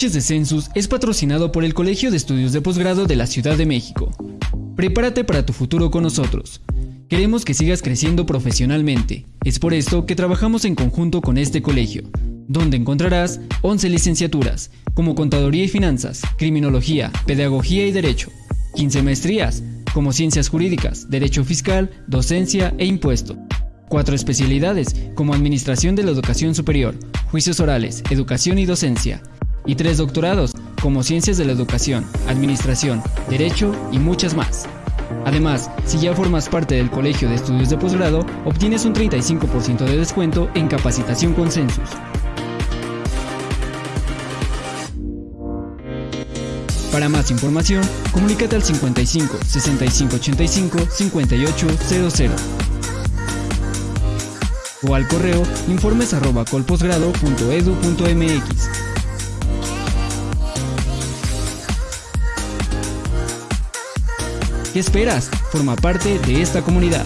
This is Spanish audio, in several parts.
De Census es patrocinado por el Colegio de Estudios de Posgrado de la Ciudad de México. Prepárate para tu futuro con nosotros. Queremos que sigas creciendo profesionalmente. Es por esto que trabajamos en conjunto con este colegio, donde encontrarás 11 licenciaturas, como Contaduría y Finanzas, Criminología, Pedagogía y Derecho, 15 maestrías, como Ciencias Jurídicas, Derecho Fiscal, Docencia e Impuesto. Cuatro especialidades, como Administración de la Educación Superior, Juicios Orales, Educación y Docencia, y tres doctorados, como Ciencias de la Educación, Administración, Derecho y muchas más. Además, si ya formas parte del Colegio de Estudios de Posgrado, obtienes un 35% de descuento en capacitación con Census. Para más información, comunícate al 55 65 85 5800 o al correo informes ¿Qué esperas? Forma parte de esta comunidad.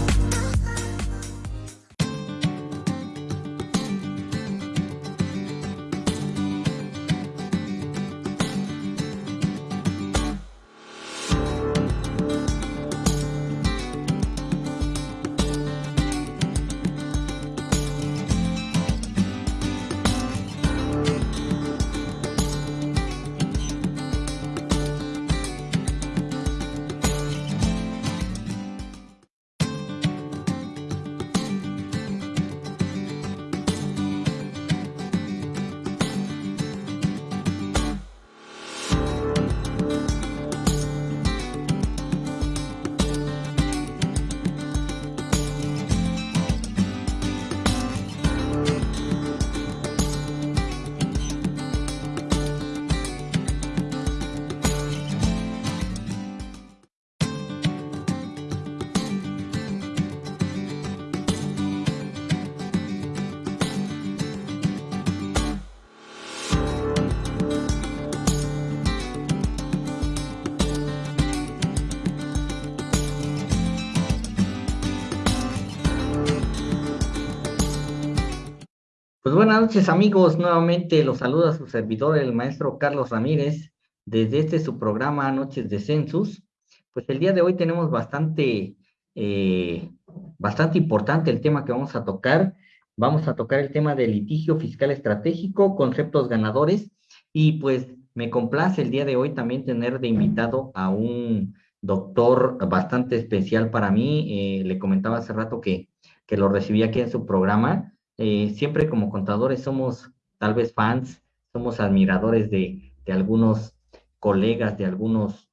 Buenas noches amigos, nuevamente los saluda su servidor, el maestro Carlos Ramírez, desde este su programa Noches de Census. Pues el día de hoy tenemos bastante, eh, bastante importante el tema que vamos a tocar. Vamos a tocar el tema del litigio fiscal estratégico, conceptos ganadores, y pues me complace el día de hoy también tener de invitado a un doctor bastante especial para mí. Eh, le comentaba hace rato que, que lo recibí aquí en su programa eh, siempre como contadores somos tal vez fans, somos admiradores de, algunos colegas, de algunos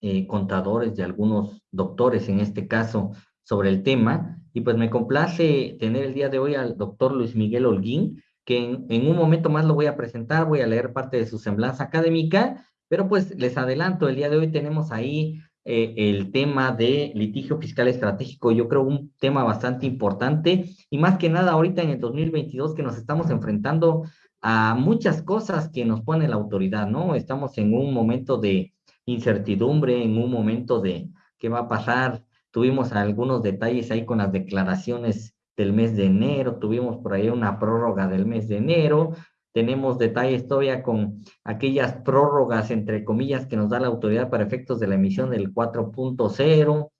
eh, contadores, de algunos doctores en este caso sobre el tema. Y pues me complace tener el día de hoy al doctor Luis Miguel Holguín, que en, un momento más lo voy a presentar, voy a leer parte de su semblanza académica, pero pues les adelanto, el día de hoy tenemos ahí eh, el tema de litigio fiscal estratégico, yo creo un tema bastante importante y más que nada ahorita en el 2022 que nos estamos enfrentando a muchas cosas que nos pone la autoridad, ¿no? Estamos en un momento de incertidumbre, en un momento de qué va a pasar. Tuvimos algunos detalles ahí con las declaraciones del mes de enero, tuvimos por ahí una prórroga del mes de enero, tenemos detalles todavía con aquellas prórrogas, entre comillas, que nos da la autoridad para efectos de la emisión del 4.0.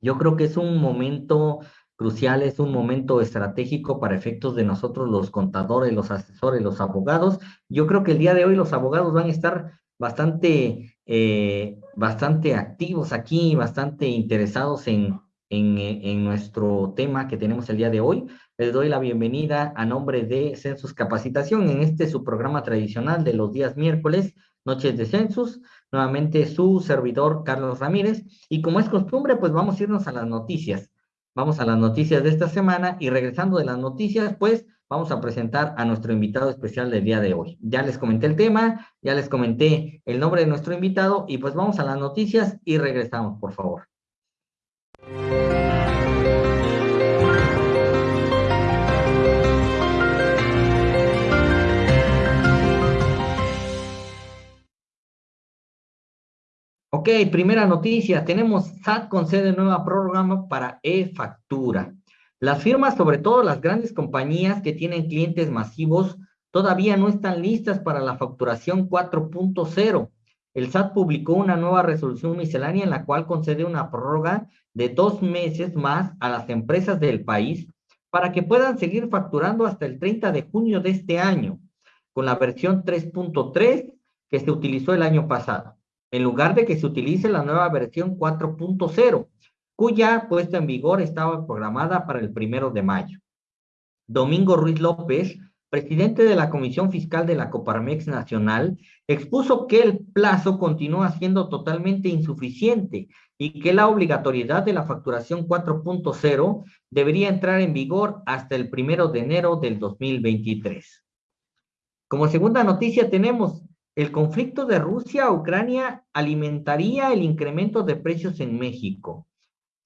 Yo creo que es un momento crucial, es un momento estratégico para efectos de nosotros los contadores, los asesores, los abogados. Yo creo que el día de hoy los abogados van a estar bastante, eh, bastante activos aquí, bastante interesados en, en, en, nuestro tema que tenemos el día de hoy. Les doy la bienvenida a nombre de Census Capacitación en este su programa tradicional de los días miércoles, Noches de Census. Nuevamente su servidor Carlos Ramírez. Y como es costumbre, pues vamos a irnos a las noticias. Vamos a las noticias de esta semana y regresando de las noticias, pues vamos a presentar a nuestro invitado especial del día de hoy. Ya les comenté el tema, ya les comenté el nombre de nuestro invitado y pues vamos a las noticias y regresamos, por favor. Ok, primera noticia. Tenemos SAT concede nueva prórroga para e-factura. Las firmas, sobre todo las grandes compañías que tienen clientes masivos, todavía no están listas para la facturación 4.0. El SAT publicó una nueva resolución miscelánea en la cual concede una prórroga de dos meses más a las empresas del país para que puedan seguir facturando hasta el 30 de junio de este año, con la versión 3.3 que se utilizó el año pasado, en lugar de que se utilice la nueva versión 4.0, cuya puesta en vigor estaba programada para el primero de mayo. Domingo Ruiz López, presidente de la Comisión Fiscal de la Coparmex Nacional, expuso que el plazo continúa siendo totalmente insuficiente y que la obligatoriedad de la facturación 4.0 debería entrar en vigor hasta el primero de enero del 2023. Como segunda noticia tenemos el conflicto de Rusia a Ucrania alimentaría el incremento de precios en México.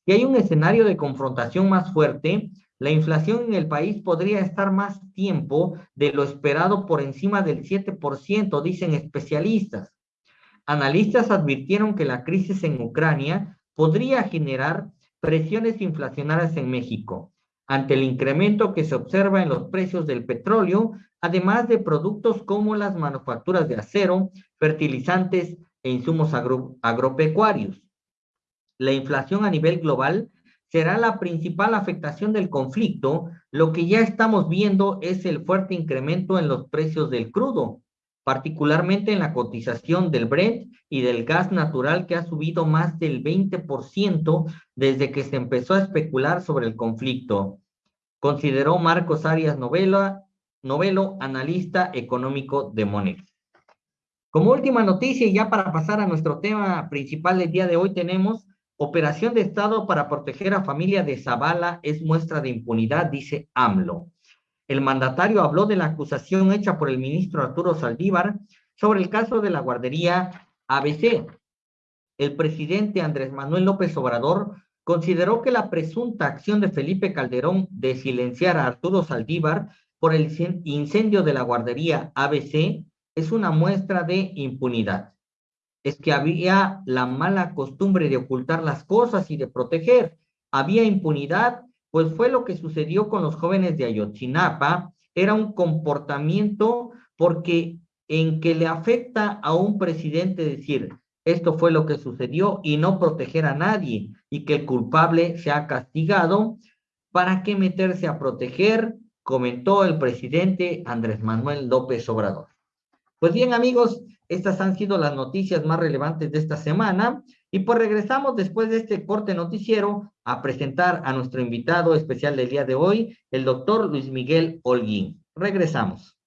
Si hay un escenario de confrontación más fuerte, la inflación en el país podría estar más tiempo de lo esperado por encima del 7%, dicen especialistas. Analistas advirtieron que la crisis en Ucrania podría generar presiones inflacionarias en México, ante el incremento que se observa en los precios del petróleo, además de productos como las manufacturas de acero, fertilizantes e insumos agropecuarios. La inflación a nivel global será la principal afectación del conflicto, lo que ya estamos viendo es el fuerte incremento en los precios del crudo, particularmente en la cotización del Brent y del gas natural que ha subido más del 20% desde que se empezó a especular sobre el conflicto, consideró Marcos Arias Novela, Novelo, analista económico de Monex. Como última noticia, y ya para pasar a nuestro tema principal del día de hoy, tenemos Operación de Estado para proteger a familia de Zavala es muestra de impunidad, dice AMLO. El mandatario habló de la acusación hecha por el ministro Arturo Saldívar sobre el caso de la guardería ABC. El presidente Andrés Manuel López Obrador consideró que la presunta acción de Felipe Calderón de silenciar a Arturo Saldívar por el incendio de la guardería ABC es una muestra de impunidad es que había la mala costumbre de ocultar las cosas y de proteger. Había impunidad, pues fue lo que sucedió con los jóvenes de Ayotzinapa. Era un comportamiento porque en que le afecta a un presidente decir, esto fue lo que sucedió y no proteger a nadie y que el culpable sea castigado, ¿para qué meterse a proteger? Comentó el presidente Andrés Manuel López Obrador. Pues bien, amigos, estas han sido las noticias más relevantes de esta semana. Y pues regresamos después de este corte noticiero a presentar a nuestro invitado especial del día de hoy, el doctor Luis Miguel Holguín. Regresamos.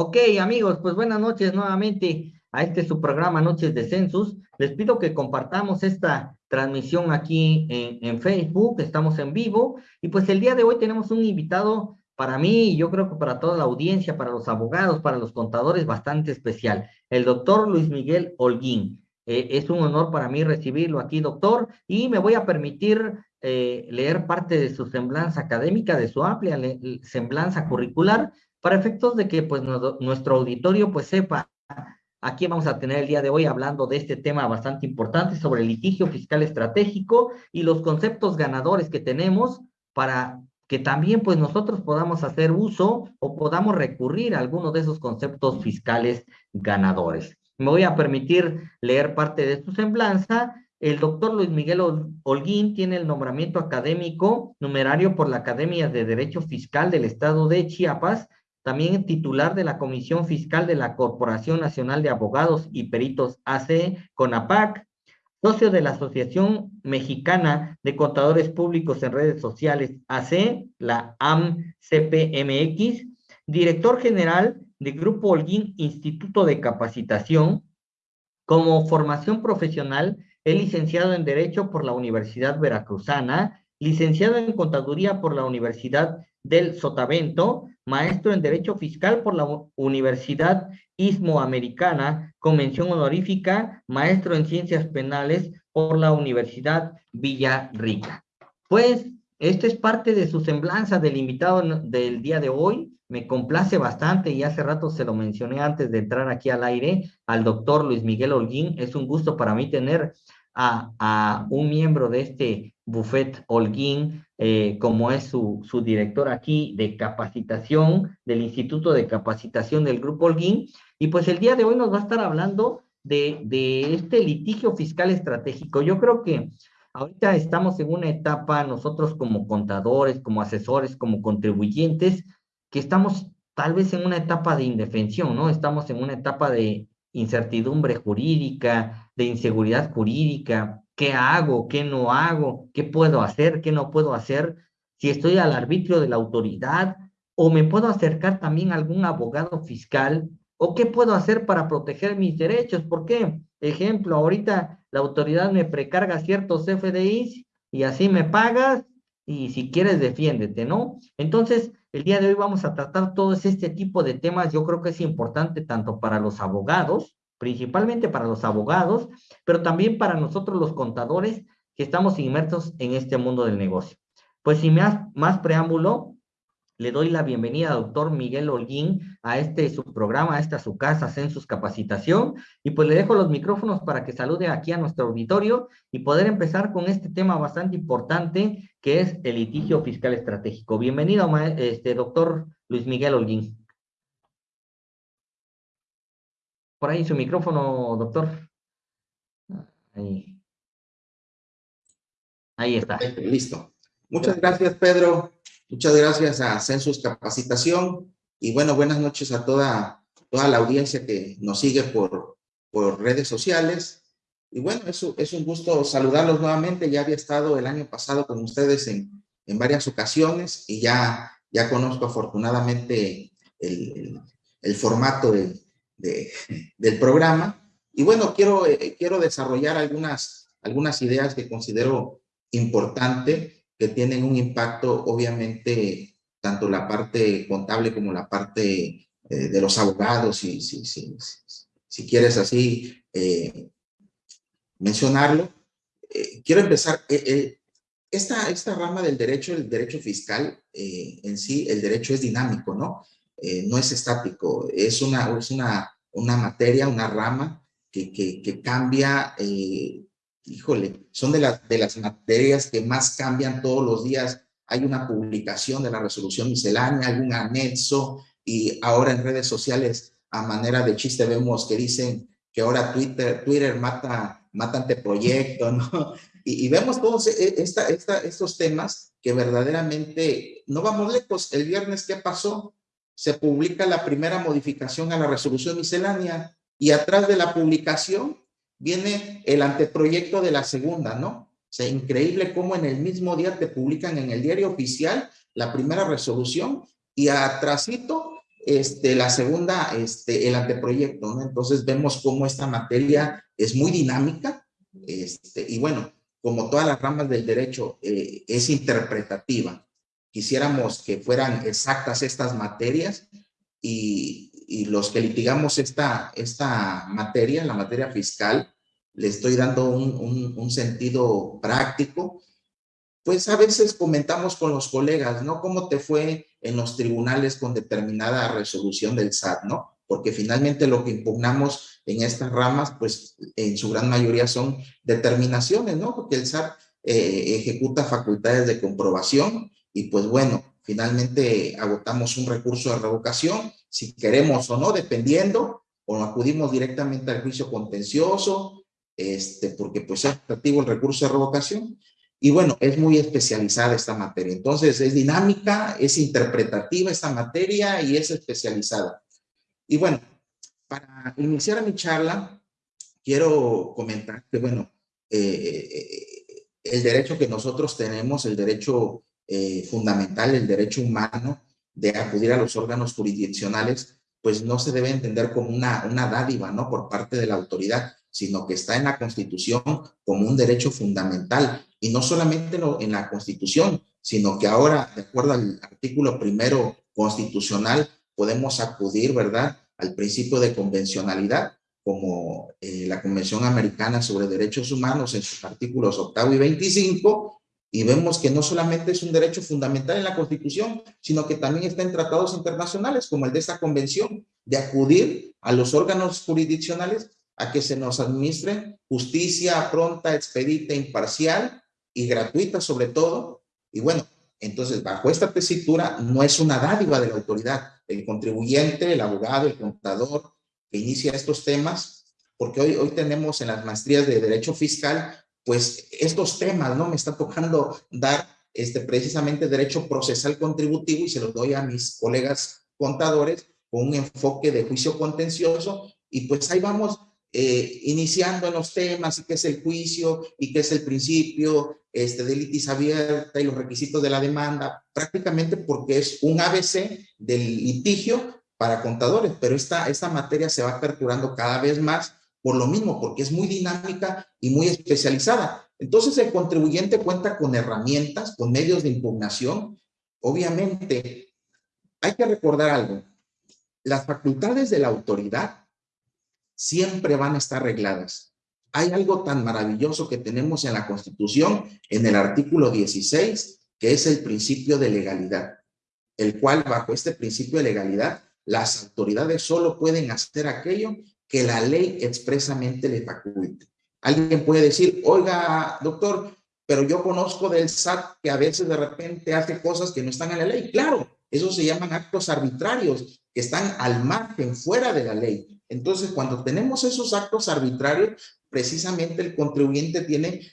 Ok, amigos, pues buenas noches nuevamente a este su programa Noches de Census. Les pido que compartamos esta transmisión aquí en, Facebook, estamos en vivo, y pues el día de hoy tenemos un invitado para mí y yo creo que para toda la audiencia, para los abogados, para los contadores, bastante especial, el doctor Luis Miguel Holguín. Eh, es un honor para mí recibirlo aquí, doctor, y me voy a permitir eh, leer parte de su semblanza académica, de su amplia semblanza curricular, para efectos de que pues nuestro auditorio pues sepa aquí vamos a tener el día de hoy hablando de este tema bastante importante sobre el litigio fiscal estratégico y los conceptos ganadores que tenemos para que también pues nosotros podamos hacer uso o podamos recurrir a alguno de esos conceptos fiscales ganadores. Me voy a permitir leer parte de su semblanza. El doctor Luis Miguel Holguín tiene el nombramiento académico numerario por la Academia de Derecho Fiscal del Estado de Chiapas también titular de la Comisión Fiscal de la Corporación Nacional de Abogados y Peritos AC, CONAPAC, socio de la Asociación Mexicana de Contadores Públicos en Redes Sociales AC, la AMCPMX, director general de Grupo Holguín Instituto de Capacitación. Como formación profesional, es licenciado en Derecho por la Universidad Veracruzana, licenciado en Contaduría por la Universidad del Sotavento, maestro en Derecho Fiscal por la Universidad Istmoamericana, convención honorífica, maestro en Ciencias Penales por la Universidad Villarrica. Pues, esto es parte de su semblanza del invitado del día de hoy. me complace bastante y hace rato se lo mencioné antes de entrar aquí al aire al doctor Luis Miguel Holguín. Es un gusto para mí tener a, a un miembro de este buffet Holguín, eh, como es su, su director aquí de capacitación del Instituto de Capacitación del Grupo Holguín. Y pues el día de hoy nos va a estar hablando de, de este litigio fiscal estratégico. Yo creo que ahorita estamos en una etapa, nosotros como contadores, como asesores, como contribuyentes, que estamos tal vez en una etapa de indefensión, ¿no? Estamos en una etapa de incertidumbre jurídica, de inseguridad jurídica, qué hago, qué no hago, qué puedo hacer, qué no puedo hacer, si estoy al arbitrio de la autoridad o me puedo acercar también a algún abogado fiscal o qué puedo hacer para proteger mis derechos. ¿Por qué? Ejemplo, ahorita la autoridad me precarga ciertos FDIs y así me pagas y si quieres defiéndete, ¿no? Entonces, el día de hoy vamos a tratar todo este tipo de temas. Yo creo que es importante tanto para los abogados, principalmente para los abogados, pero también para nosotros los contadores que estamos inmersos en este mundo del negocio. Pues sin más, más preámbulo, le doy la bienvenida al doctor Miguel Holguín a este su programa, a esta su casa, Census Capacitación, y pues le dejo los micrófonos para que salude aquí a nuestro auditorio y poder empezar con este tema bastante importante que es el litigio fiscal estratégico. Bienvenido, este doctor Luis Miguel Holguín. Por ahí su micrófono, doctor. Ahí. Ahí está. Listo. Muchas gracias, Pedro. Muchas gracias a Census Capacitación y bueno, buenas noches a toda, toda la audiencia que nos sigue por, por redes sociales. Y bueno, es, es un gusto saludarlos nuevamente. Ya había estado el año pasado con ustedes en, en varias ocasiones y ya, ya conozco afortunadamente el, el, formato de, del programa. Y bueno, quiero, eh, quiero desarrollar algunas, algunas ideas que considero importante que tienen un impacto, obviamente, tanto la parte contable como la parte eh, de los abogados, si, si, si, si quieres así eh, mencionarlo. Eh, quiero empezar, esta, esta rama del derecho, el derecho fiscal, en sí, el derecho es dinámico, ¿no? No es estático, es una, es una, una materia, una rama que, que, cambia híjole, son de, las de las materias que más cambian todos los días. Hay una publicación de la resolución miscelánea, algún anexo, y ahora en redes sociales, a manera de chiste, vemos que dicen que ahora Twitter, Twitter mata, mata anteproyecto, ¿no? Y, vemos todos e, estos temas que verdaderamente no vamos lejos. El viernes, ¿qué pasó? Se publica la primera modificación a la resolución miscelánea y atrás de la publicación viene el anteproyecto de la segunda, ¿no? O increíble cómo en el mismo día te publican en el diario oficial la primera resolución y atrásito este, la segunda, este, el anteproyecto, ¿no? Entonces vemos cómo esta materia es muy dinámica este, y bueno, como todas las ramas del derecho, eh, es interpretativa. Quisiéramos que fueran exactas estas materias y, y los que litigamos esta, esta materia, la materia fiscal, le estoy dando un, un, sentido práctico, pues a veces comentamos con los colegas, ¿no? ¿Cómo te fue en los tribunales con determinada resolución del SAT, ¿no? Porque finalmente lo que impugnamos en estas ramas, pues en su gran mayoría son determinaciones, ¿no? Porque el SAT eh, ejecuta facultades de comprobación y pues bueno, finalmente agotamos un recurso de revocación si queremos o no, dependiendo, o acudimos directamente al juicio contencioso, este, porque pues es activo el recurso de revocación. Y bueno, es muy especializada esta materia. Entonces, es dinámica, es interpretativa esta materia y es especializada. Y bueno, para iniciar mi charla, quiero comentar que, bueno, eh, el derecho que nosotros tenemos, el derecho eh, fundamental, el derecho humano, de acudir a los órganos jurisdiccionales, pues no se debe entender como una, una dádiva, ¿no? Por parte de la autoridad, sino que está en la Constitución como un derecho fundamental. Y no solamente en la Constitución, sino que ahora, de acuerdo al artículo primero constitucional, podemos acudir, ¿verdad?, al principio de convencionalidad, como eh, la Convención Americana sobre Derechos Humanos en sus artículos octavo y 25, Y vemos que no solamente es un derecho fundamental en la Constitución, sino que también está en tratados internacionales, como el de esta convención, de acudir a los órganos jurisdiccionales a que se nos administre justicia pronta, expedita, imparcial y gratuita sobre todo. Y bueno, entonces bajo esta tesitura no es una dádiva de la autoridad. El contribuyente, el abogado, el contador que inicia estos temas, porque hoy, hoy tenemos en las maestrías de Derecho Fiscal pues estos temas, ¿no? Me está tocando dar este, precisamente derecho procesal contributivo y se los doy a mis colegas contadores con un enfoque de juicio contencioso y pues ahí vamos eh, iniciando en los temas y qué es el juicio y qué es el principio este, de litis abierta y los requisitos de la demanda, prácticamente porque es un ABC del litigio para contadores, pero esta, esta materia se va aperturando cada vez más por lo mismo, porque es muy dinámica y muy especializada. Entonces el contribuyente cuenta con herramientas, con medios de impugnación. Obviamente, hay que recordar algo. Las facultades de la autoridad siempre van a estar regladas. Hay algo tan maravilloso que tenemos en la Constitución, en el artículo 16, que es el principio de legalidad, el cual bajo este principio de legalidad, las autoridades solo pueden hacer aquello que la ley expresamente le faculte. Alguien puede decir, oiga, doctor, pero yo conozco del SAT que a veces de repente hace cosas que no están en la ley. Claro, esos se llaman actos arbitrarios que están al margen, fuera de la ley. Entonces, cuando tenemos esos actos arbitrarios, precisamente el contribuyente tiene,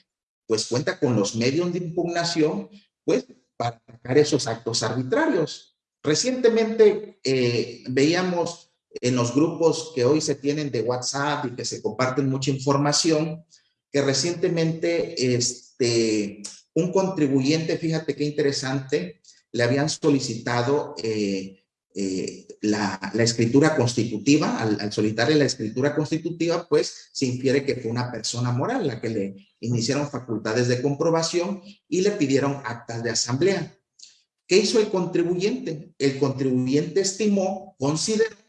pues cuenta con los medios de impugnación, pues para atacar esos actos arbitrarios. Recientemente eh, veíamos en los grupos que hoy se tienen de WhatsApp y que se comparten mucha información, que recientemente este, un contribuyente, fíjate qué interesante, le habían solicitado eh, eh, la, escritura constitutiva, al, al, solicitarle la escritura constitutiva, pues se infiere que fue una persona moral la que le iniciaron facultades de comprobación y le pidieron actas de asamblea. ¿Qué hizo el contribuyente? El contribuyente estimó, consideró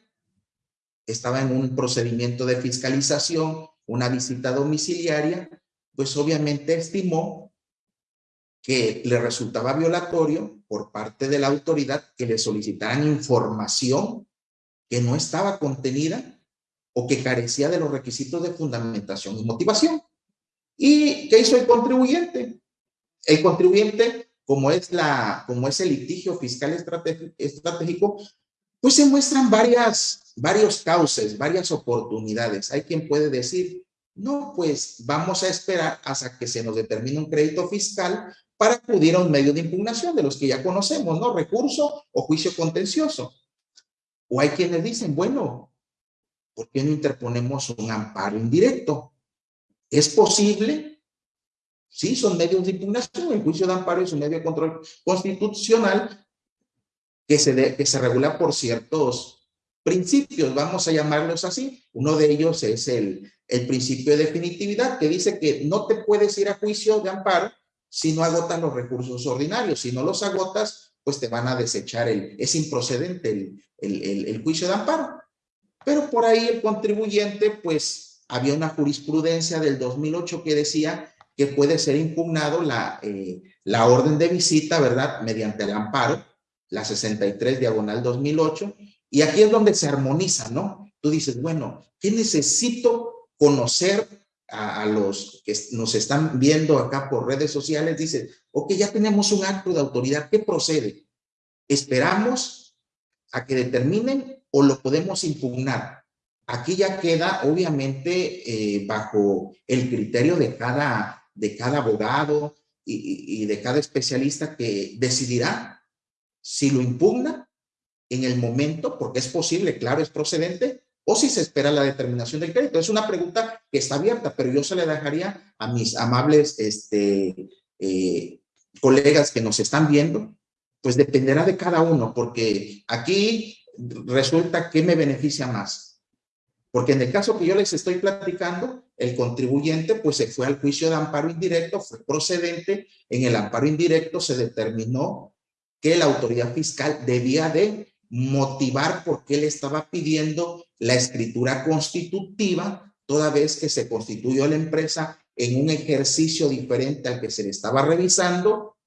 estaba en un procedimiento de fiscalización, una visita domiciliaria, pues obviamente estimó que le resultaba violatorio por parte de la autoridad que le solicitaran información que no estaba contenida o que carecía de los requisitos de fundamentación y motivación. ¿Y qué hizo el contribuyente? El contribuyente, como es, la, como es el litigio fiscal estratégico, pues se muestran varias, varios cauces, varias oportunidades. Hay quien puede decir, no, pues vamos a esperar hasta que se nos determine un crédito fiscal para acudir a un medio de impugnación de los que ya conocemos, ¿no? Recurso o juicio contencioso. O hay quienes dicen, bueno, ¿por qué no interponemos un amparo indirecto? ¿Es posible? Sí, son medios de impugnación. El juicio de amparo es un medio de control constitucional que se, que se regula por ciertos principios, vamos a llamarlos así. Uno de ellos es el, el principio de definitividad, que dice que no te puedes ir a juicio de amparo si no agotas los recursos ordinarios. Si no los agotas, pues te van a desechar, el, es improcedente el, el, el juicio de amparo. Pero por ahí el contribuyente, pues había una jurisprudencia del 2008 que decía que puede ser impugnado la, eh, la orden de visita, ¿verdad? Mediante el amparo la 63 diagonal 2008, y aquí es donde se armoniza, ¿no? Tú dices, bueno, ¿qué necesito conocer a, los que nos están viendo acá por redes sociales? Dices, ok, ya tenemos un acto de autoridad, ¿qué procede? ¿Esperamos a que determinen o lo podemos impugnar? Aquí ya queda, obviamente, eh, bajo el criterio de cada, de cada abogado y, y de cada especialista que decidirá si lo impugna en el momento, porque es posible, claro, es procedente, o si se espera la determinación del crédito. Es una pregunta que está abierta, pero yo se la dejaría a mis amables este, eh, colegas que nos están viendo, pues dependerá de cada uno, porque aquí resulta que me beneficia más. Porque en el caso que yo les estoy platicando, el contribuyente pues se fue al juicio de amparo indirecto, fue procedente, en el amparo indirecto se determinó que la autoridad fiscal debía de motivar por qué le estaba pidiendo la escritura constitutiva toda vez que se constituyó la empresa en un ejercicio diferente al que se le estaba revisando,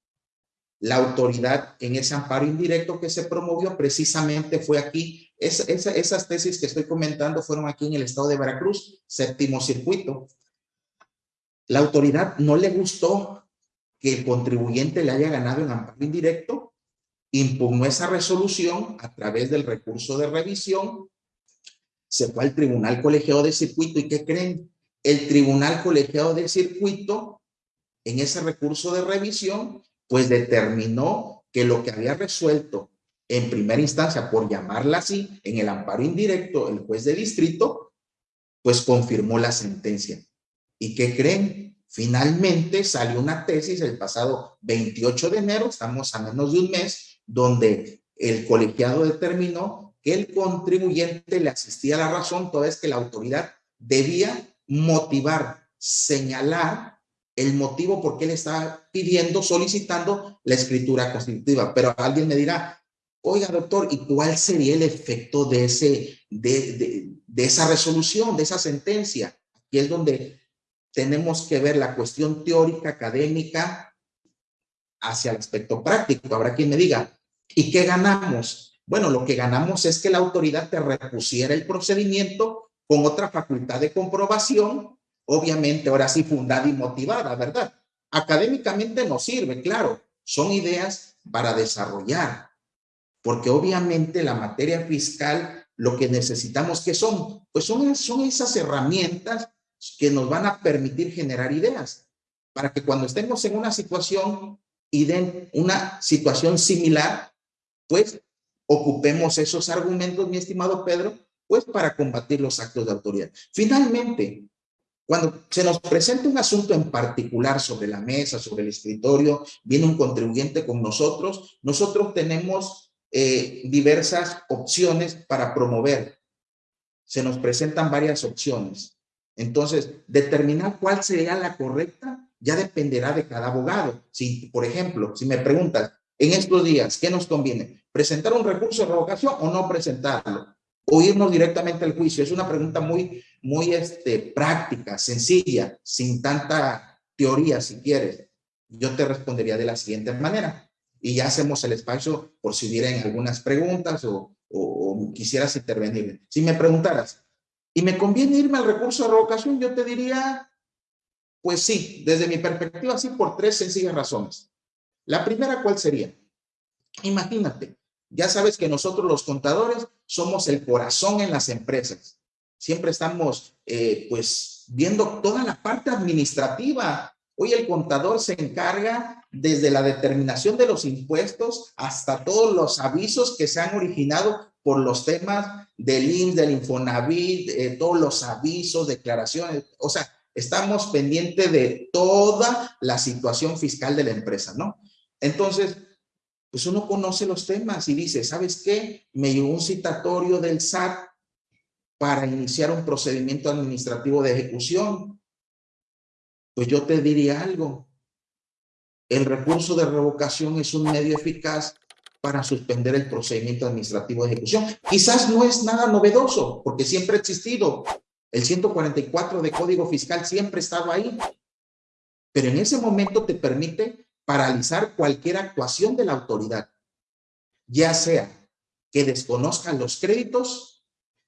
la autoridad en ese amparo indirecto que se promovió precisamente fue aquí. esas tesis que estoy comentando fueron aquí en el estado de Veracruz, séptimo circuito. La autoridad no le gustó que el contribuyente le haya ganado en amparo indirecto, impugnó esa resolución a través del recurso de revisión, se fue al tribunal colegiado de circuito y ¿qué creen? El tribunal colegiado de circuito en ese recurso de revisión pues determinó que lo que había resuelto en primera instancia, por llamarla así, en el amparo indirecto, el juez de distrito, pues confirmó la sentencia. ¿Y qué creen? Finalmente salió una tesis el pasado 28 de enero, estamos a menos de un mes, donde el colegiado determinó que el contribuyente le asistía a la razón, toda vez que la autoridad debía motivar, señalar el motivo por qué le está pidiendo, solicitando la escritura constitutiva. Pero alguien me dirá, oiga doctor, ¿y cuál sería el efecto de, ese, de, de, esa resolución, de esa sentencia? Aquí es donde tenemos que ver la cuestión teórica, académica, hacia el aspecto práctico. Habrá quien me diga, ¿y qué ganamos? Bueno, lo que ganamos es que la autoridad te repusiera el procedimiento con otra facultad de comprobación obviamente ahora sí fundada y motivada, ¿verdad? Académicamente no sirve, claro, son ideas para desarrollar, porque obviamente la materia fiscal, lo que necesitamos que son, pues son, son esas herramientas que nos van a permitir generar ideas, para que cuando estemos en una situación una situación similar, pues ocupemos esos argumentos, mi estimado Pedro, pues para combatir los actos de autoridad. Finalmente, cuando se nos presenta un asunto en particular sobre la mesa, sobre el escritorio, viene un contribuyente con nosotros, nosotros tenemos eh, diversas opciones para promover. Se nos presentan varias opciones. Entonces, determinar cuál sería la correcta ya dependerá de cada abogado. Si, por ejemplo, si me preguntas, en estos días, ¿qué nos conviene? ¿Presentar un recurso de revocación o no presentarlo? ¿O irnos directamente al juicio? Es una pregunta muy, muy este, práctica, sencilla, sin tanta teoría, si quieres, yo te respondería de la siguiente manera. Y ya hacemos el espacio por si hubieran algunas preguntas o, o, quisieras intervenir. Si me preguntaras, ¿y me conviene irme al recurso de revocación? Yo te diría, pues sí, desde mi perspectiva, sí, por tres sencillas razones. La primera, ¿cuál sería? Imagínate, ya sabes que nosotros los contadores somos el corazón en las empresas siempre estamos eh, pues viendo toda la parte administrativa. Hoy el contador se encarga desde la determinación de los impuestos hasta todos los avisos que se han originado por los temas del INS, del Infonavit, eh, todos los avisos, declaraciones, o sea, estamos pendientes de toda la situación fiscal de la empresa, ¿no? Entonces, pues uno conoce los temas y dice, ¿sabes qué? Me llegó un citatorio del SAT para iniciar un procedimiento administrativo de ejecución? Pues yo te diría algo. El recurso de revocación es un medio eficaz para suspender el procedimiento administrativo de ejecución. Quizás no es nada novedoso, porque siempre ha existido. El 144 de Código Fiscal siempre estaba ahí. Pero en ese momento te permite paralizar cualquier actuación de la autoridad, ya sea que desconozcan los créditos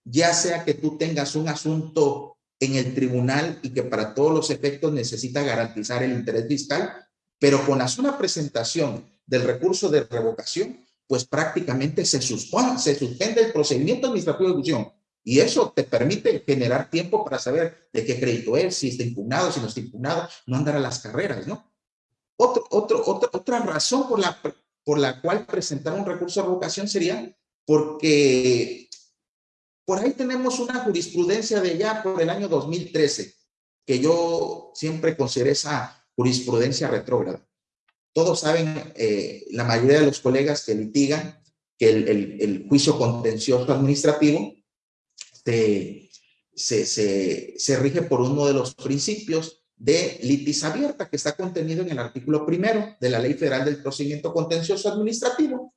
ya sea que tú tengas un asunto en el tribunal y que para todos los efectos necesita garantizar el interés fiscal, pero con la sola presentación del recurso de revocación, pues prácticamente se, se suspende el procedimiento administrativo de ejecución. Y eso te permite generar tiempo para saber de qué crédito es, si está impugnado, si no está impugnado, no andar a las carreras, ¿no? Otro, otro, otra, otra razón por la, por la cual presentar un recurso de revocación sería porque por ahí tenemos una jurisprudencia de ya por el año 2013, que yo siempre consideré esa jurisprudencia retrógrada. Todos saben, eh, la mayoría de los colegas que litigan, que el, juicio contencioso administrativo se, se, se, rige por uno de los principios de litis abierta que está contenido en el artículo primero de la Ley Federal del Procedimiento Contencioso Administrativo.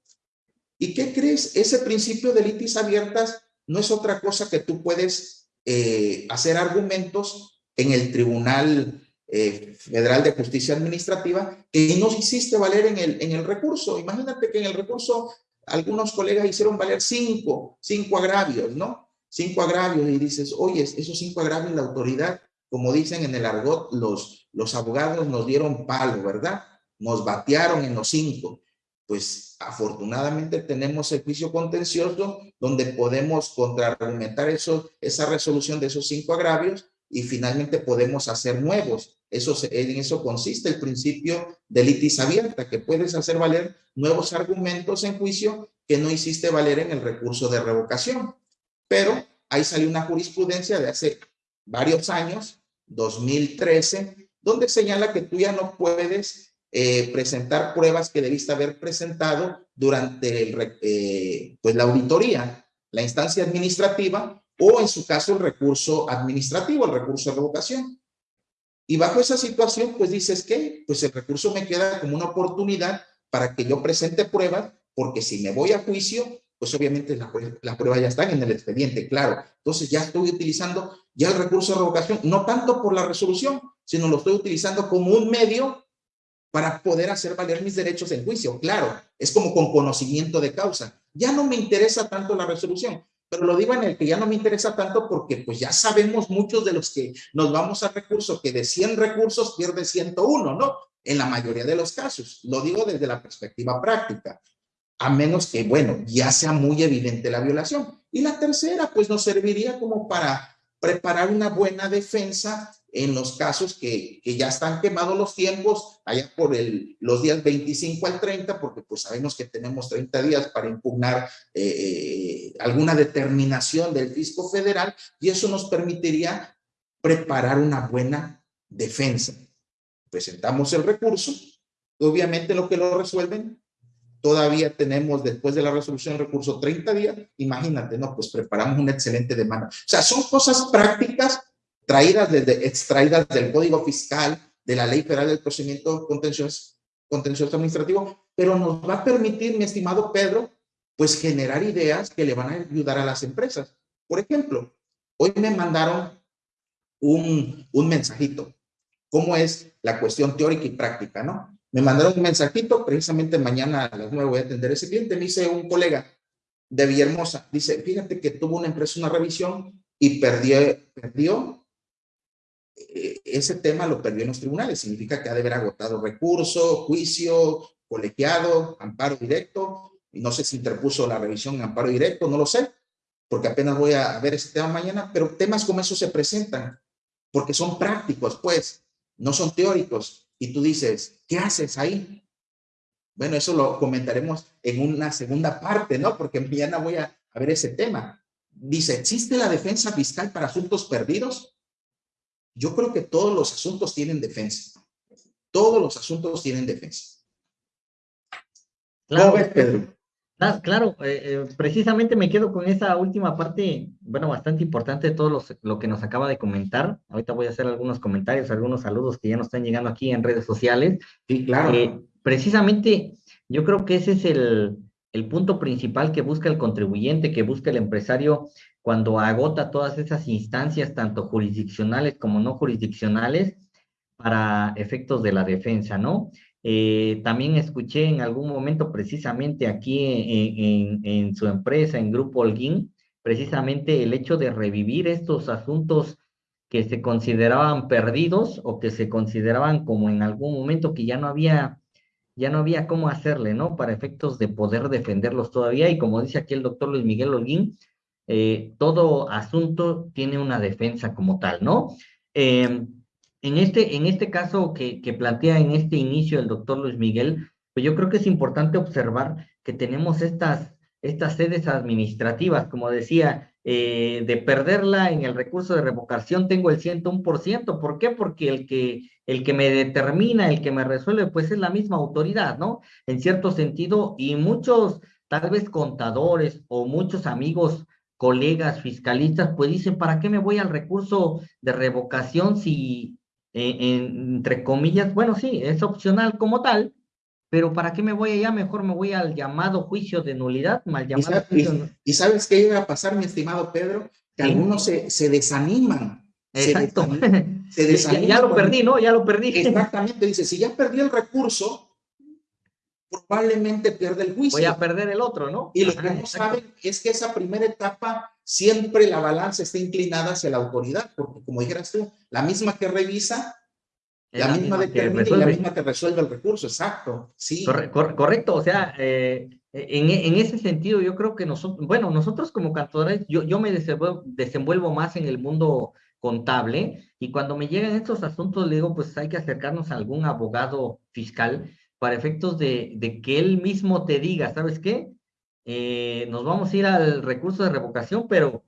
¿Y qué crees? Ese principio de litis abiertas no es otra cosa que tú puedes eh, hacer argumentos en el tribunal eh, Federal de Justicia Administrativa que no hiciste valer en el, en el recurso. Imagínate que en el recurso algunos colegas hicieron valer cinco, cinco agravios, ¿no? Cinco agravios y dices, oye, esos cinco agravios la autoridad, como dicen en el argot, los, los abogados nos dieron palo, ¿verdad? Nos batearon en los cinco. Pues afortunadamente tenemos el juicio contencioso donde podemos contraargumentar eso, esa resolución de esos cinco agravios y finalmente podemos hacer nuevos. Eso, en eso consiste el principio de litis abierta, que puedes hacer valer nuevos argumentos en juicio que no hiciste valer en el recurso de revocación. Pero ahí salió una jurisprudencia de hace varios años, 2013, donde señala que tú ya no puedes eh, presentar pruebas que debiste haber presentado durante el, eh, pues la auditoría, la instancia administrativa, o en su caso el recurso administrativo, el recurso de revocación. Y bajo esa situación, pues dices que, pues el recurso me queda como una oportunidad para que yo presente pruebas, porque si me voy a juicio, pues obviamente las la pruebas ya están en el expediente, claro. Entonces ya estoy utilizando ya el recurso de revocación, no tanto por la resolución, sino lo estoy utilizando como un medio para poder hacer valer mis derechos en juicio. Claro, es como con conocimiento de causa. Ya no me interesa tanto la resolución, pero lo digo en el que ya no me interesa tanto porque pues ya sabemos muchos de los que nos vamos a recurso que de 100 recursos pierde 101, ¿no? En la mayoría de los casos. Lo digo desde la perspectiva práctica. A menos que, bueno, ya sea muy evidente la violación. Y la tercera, pues nos serviría como para preparar una buena defensa en los casos que, que, ya están quemados los tiempos, allá por el, los días 25 al 30, porque pues sabemos que tenemos 30 días para impugnar eh, eh, alguna determinación del fisco federal y eso nos permitiría preparar una buena defensa. Presentamos el recurso, obviamente lo que lo resuelven, todavía tenemos después de la resolución del recurso 30 días, imagínate, ¿no? Pues preparamos una excelente demanda. O sea, son cosas prácticas traídas desde, extraídas del Código Fiscal, de la Ley Federal del Procedimiento Contencioso, contencioso Administrativo, pero nos va a permitir, mi estimado Pedro, pues generar ideas que le van a ayudar a las empresas. Por ejemplo, hoy me mandaron un, un mensajito. ¿Cómo es la cuestión teórica y práctica, no? Me mandaron un mensajito, precisamente mañana a las nueve voy a atender ese cliente. Me dice un colega de Villahermosa, dice, fíjate que tuvo una empresa una revisión y perdió, perdió eh, ese tema lo perdió en los tribunales. Significa que ha de haber agotado recurso, juicio, colegiado, amparo directo. Y no sé si interpuso la revisión en amparo directo, no lo sé, porque apenas voy a ver ese tema mañana. Pero temas como esos se presentan, porque son prácticos, pues, no son teóricos. Y tú dices, ¿qué haces ahí? Bueno, eso lo comentaremos en una segunda parte, ¿no? Porque mañana voy a, a ver ese tema. Dice, ¿existe la defensa fiscal para asuntos perdidos? Yo creo que todos los asuntos tienen defensa. Todos los asuntos tienen defensa. Claro, Pedro? Claro, eh, eh, precisamente me quedo con esa última parte, bueno, bastante importante de todo lo que nos acaba de comentar. Ahorita voy a hacer algunos comentarios, algunos saludos que ya nos están llegando aquí en redes sociales. Sí, claro. Eh, precisamente, yo creo que ese es el, el punto principal que busca el contribuyente, que busca el empresario cuando agota todas esas instancias, tanto jurisdiccionales como no jurisdiccionales, para efectos de la defensa, ¿no? Eh, también escuché en algún momento precisamente aquí en, su empresa, en Grupo Holguín, precisamente el hecho de revivir estos asuntos que se consideraban perdidos o que se consideraban como en algún momento que ya no había ya no había cómo hacerle, ¿no? Para efectos de poder defenderlos todavía. Y como dice aquí el doctor Luis Miguel Holguín, eh, todo asunto tiene una defensa como tal, ¿no? Em, en, este, en este caso que, plantea en este inicio el doctor Luis Miguel, pues yo creo que es importante observar que tenemos estas, estas sedes administrativas, como decía, eh, de perderla en el recurso de revocación tengo el 101%. ¿Por qué? Porque el que, el que me determina, el que me resuelve, pues es la misma autoridad, ¿no? En cierto sentido, y muchos, tal vez contadores o muchos amigos colegas fiscalistas, pues dicen, ¿para qué me voy al recurso de revocación si, entre comillas, bueno, sí, es opcional como tal, pero ¿para qué me voy allá? Mejor me voy al llamado juicio de nulidad, mal llamado ¿Y juicio ¿Y, sabes qué iba a pasar, mi estimado Pedro? Que algunos se, se desaniman Exacto. ya, lo perdí, ¿no? Ya lo perdí. Exactamente, dice, si ya perdí el recurso, probablemente pierde el juicio. Voy a perder el otro, ¿no? Y lo que no saben es que esa primera etapa siempre la balanza está inclinada hacia la autoridad, porque como dijeras tú, la misma que revisa, la, misma, determina y la misma que resuelve el recurso, exacto, sí. correcto, o sea, eh, en, en, ese sentido yo creo que nosotros, bueno, nosotros como cantores, yo, yo me desenvuelvo más en el mundo contable y cuando me llegan estos asuntos le digo, pues hay que acercarnos a algún abogado fiscal para efectos de, que él mismo te diga, ¿sabes qué? Eh, nos vamos a ir al recurso de revocación, pero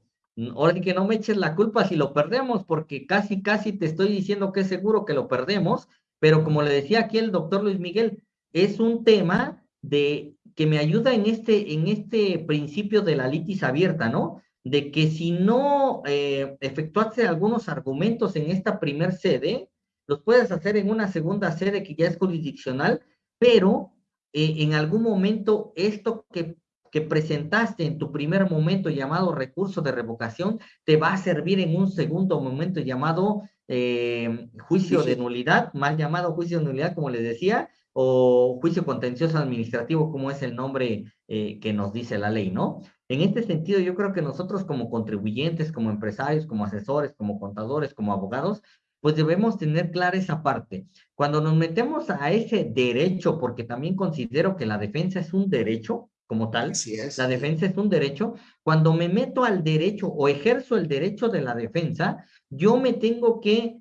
ahora sí que no me eches la culpa si lo perdemos, porque casi, casi te estoy diciendo que es seguro que lo perdemos, pero como le decía aquí el doctor Luis Miguel, es un tema de que me ayuda en este, en este principio de la litis abierta, ¿no? De que si no eh, efectuaste algunos argumentos en esta primer sede, los puedes hacer en una segunda sede que ya es jurisdiccional, pero eh, en algún momento esto que, que presentaste en tu primer momento llamado recurso de revocación te va a servir en un segundo momento llamado eh, juicio de nulidad, mal llamado juicio de nulidad, como les decía, o juicio contencioso administrativo, como es el nombre eh, que nos dice la ley, ¿no? En este sentido, yo creo que nosotros como contribuyentes, como empresarios, como asesores, como contadores, como abogados, pues debemos tener clara esa parte. Cuando nos metemos a ese derecho, porque también considero que la defensa es un derecho como tal, la defensa es un derecho, cuando me meto al derecho o ejerzo el derecho de la defensa, yo me tengo que,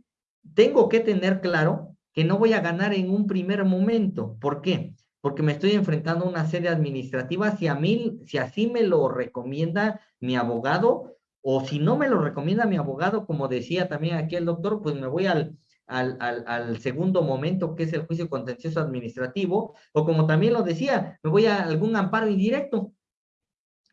tengo que tener claro que no voy a ganar en un primer momento. ¿Por qué? Porque me estoy enfrentando a una serie administrativa, si a mí, si así me lo recomienda mi abogado, o si no me lo recomienda mi abogado, como decía también aquí el doctor, pues me voy al, al, al, segundo momento, que es el juicio contencioso administrativo, o como también lo decía, me voy a algún amparo indirecto.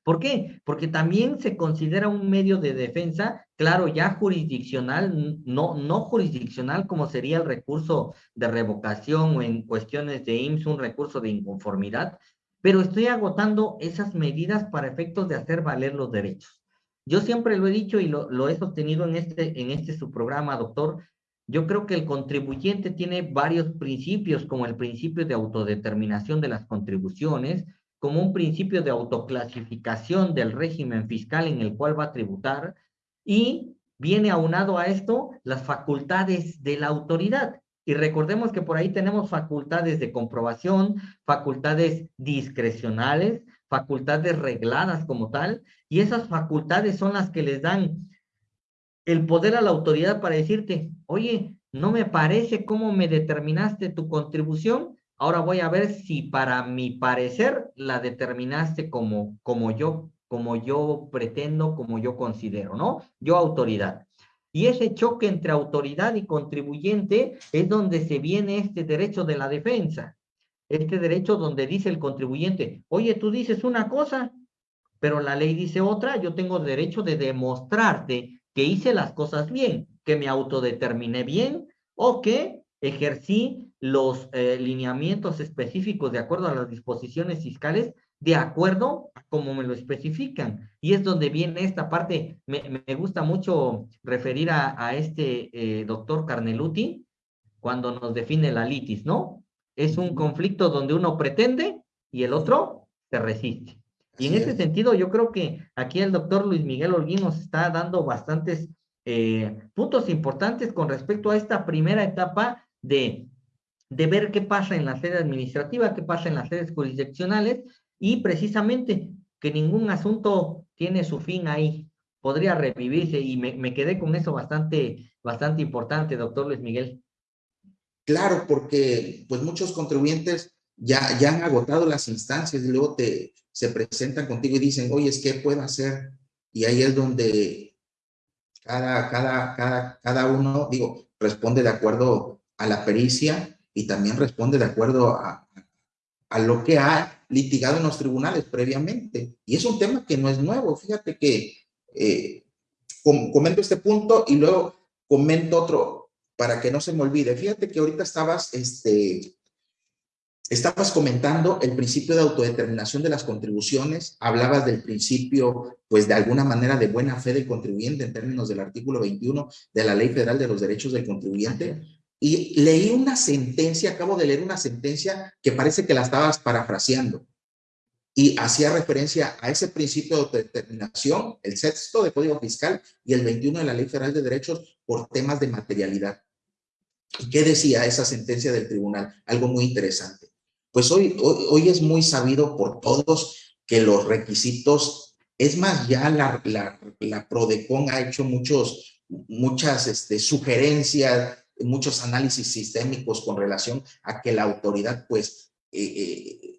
¿Por qué? Porque también se considera un medio de defensa, claro, ya jurisdiccional, no, no jurisdiccional como sería el recurso de revocación o en cuestiones de IMSS, un recurso de inconformidad, pero estoy agotando esas medidas para efectos de hacer valer los derechos. Yo siempre lo he dicho y lo, he sostenido en este, en este su programa, doctor. Yo creo que el contribuyente tiene varios principios, como el principio de autodeterminación de las contribuciones, como un principio de autoclasificación del régimen fiscal en el cual va a tributar, y viene aunado a esto las facultades de la autoridad. Y recordemos que por ahí tenemos facultades de comprobación, facultades discrecionales, facultades regladas como tal, y esas facultades son las que les dan el poder a la autoridad para decirte, oye, no me parece cómo me determinaste tu contribución, ahora voy a ver si para mi parecer la determinaste como, como yo, como yo pretendo, como yo considero, ¿no? Yo autoridad. Y ese choque entre autoridad y contribuyente es donde se viene este derecho de la defensa este derecho donde dice el contribuyente, oye, tú dices una cosa, pero la ley dice otra, yo tengo derecho de demostrarte que hice las cosas bien, que me autodeterminé bien o que ejercí los eh, lineamientos específicos de acuerdo a las disposiciones fiscales, de acuerdo a como me lo especifican. Y es donde viene esta parte, me, me gusta mucho referir a, a este eh, doctor Carneluti cuando nos define la litis, ¿no? Es un conflicto donde uno pretende y el otro se resiste. Y en ese sentido, yo creo que aquí el doctor Luis Miguel Holguín nos está dando bastantes eh, puntos importantes con respecto a esta primera etapa de, de ver qué pasa en la sede administrativa, qué pasa en las sedes jurisdiccionales y precisamente que ningún asunto tiene su fin ahí, podría revivirse y me, me quedé con eso bastante, bastante importante, doctor Luis Miguel. Claro, porque pues muchos contribuyentes ya, ya han agotado las instancias y luego te, se presentan contigo y dicen, oye, ¿qué puedo hacer? Y ahí es donde cada, cada, cada, cada uno, digo, responde de acuerdo a la pericia y también responde de acuerdo a, a lo que ha litigado en los tribunales previamente. Y es un tema que no es nuevo. Fíjate que eh, comento este punto y luego comento otro, para que no se me olvide. Fíjate que ahorita estabas este, estabas comentando el principio de autodeterminación de las contribuciones, hablabas del principio, pues de alguna manera de buena fe del contribuyente en términos del artículo 21 de la Ley Federal de los Derechos del Contribuyente, y leí una sentencia, acabo de leer una sentencia que parece que la estabas parafraseando, y hacía referencia a ese principio de autodeterminación, el sexto de Código Fiscal y el 21 de la Ley Federal de Derechos por temas de materialidad. ¿Y qué decía esa sentencia del tribunal? Algo muy interesante pues hoy, hoy, es muy sabido por todos que los requisitos, es más, ya la, la, la PRODECON ha hecho muchos, muchas este, sugerencias, muchos análisis sistémicos con relación a que la autoridad, pues, eh, eh,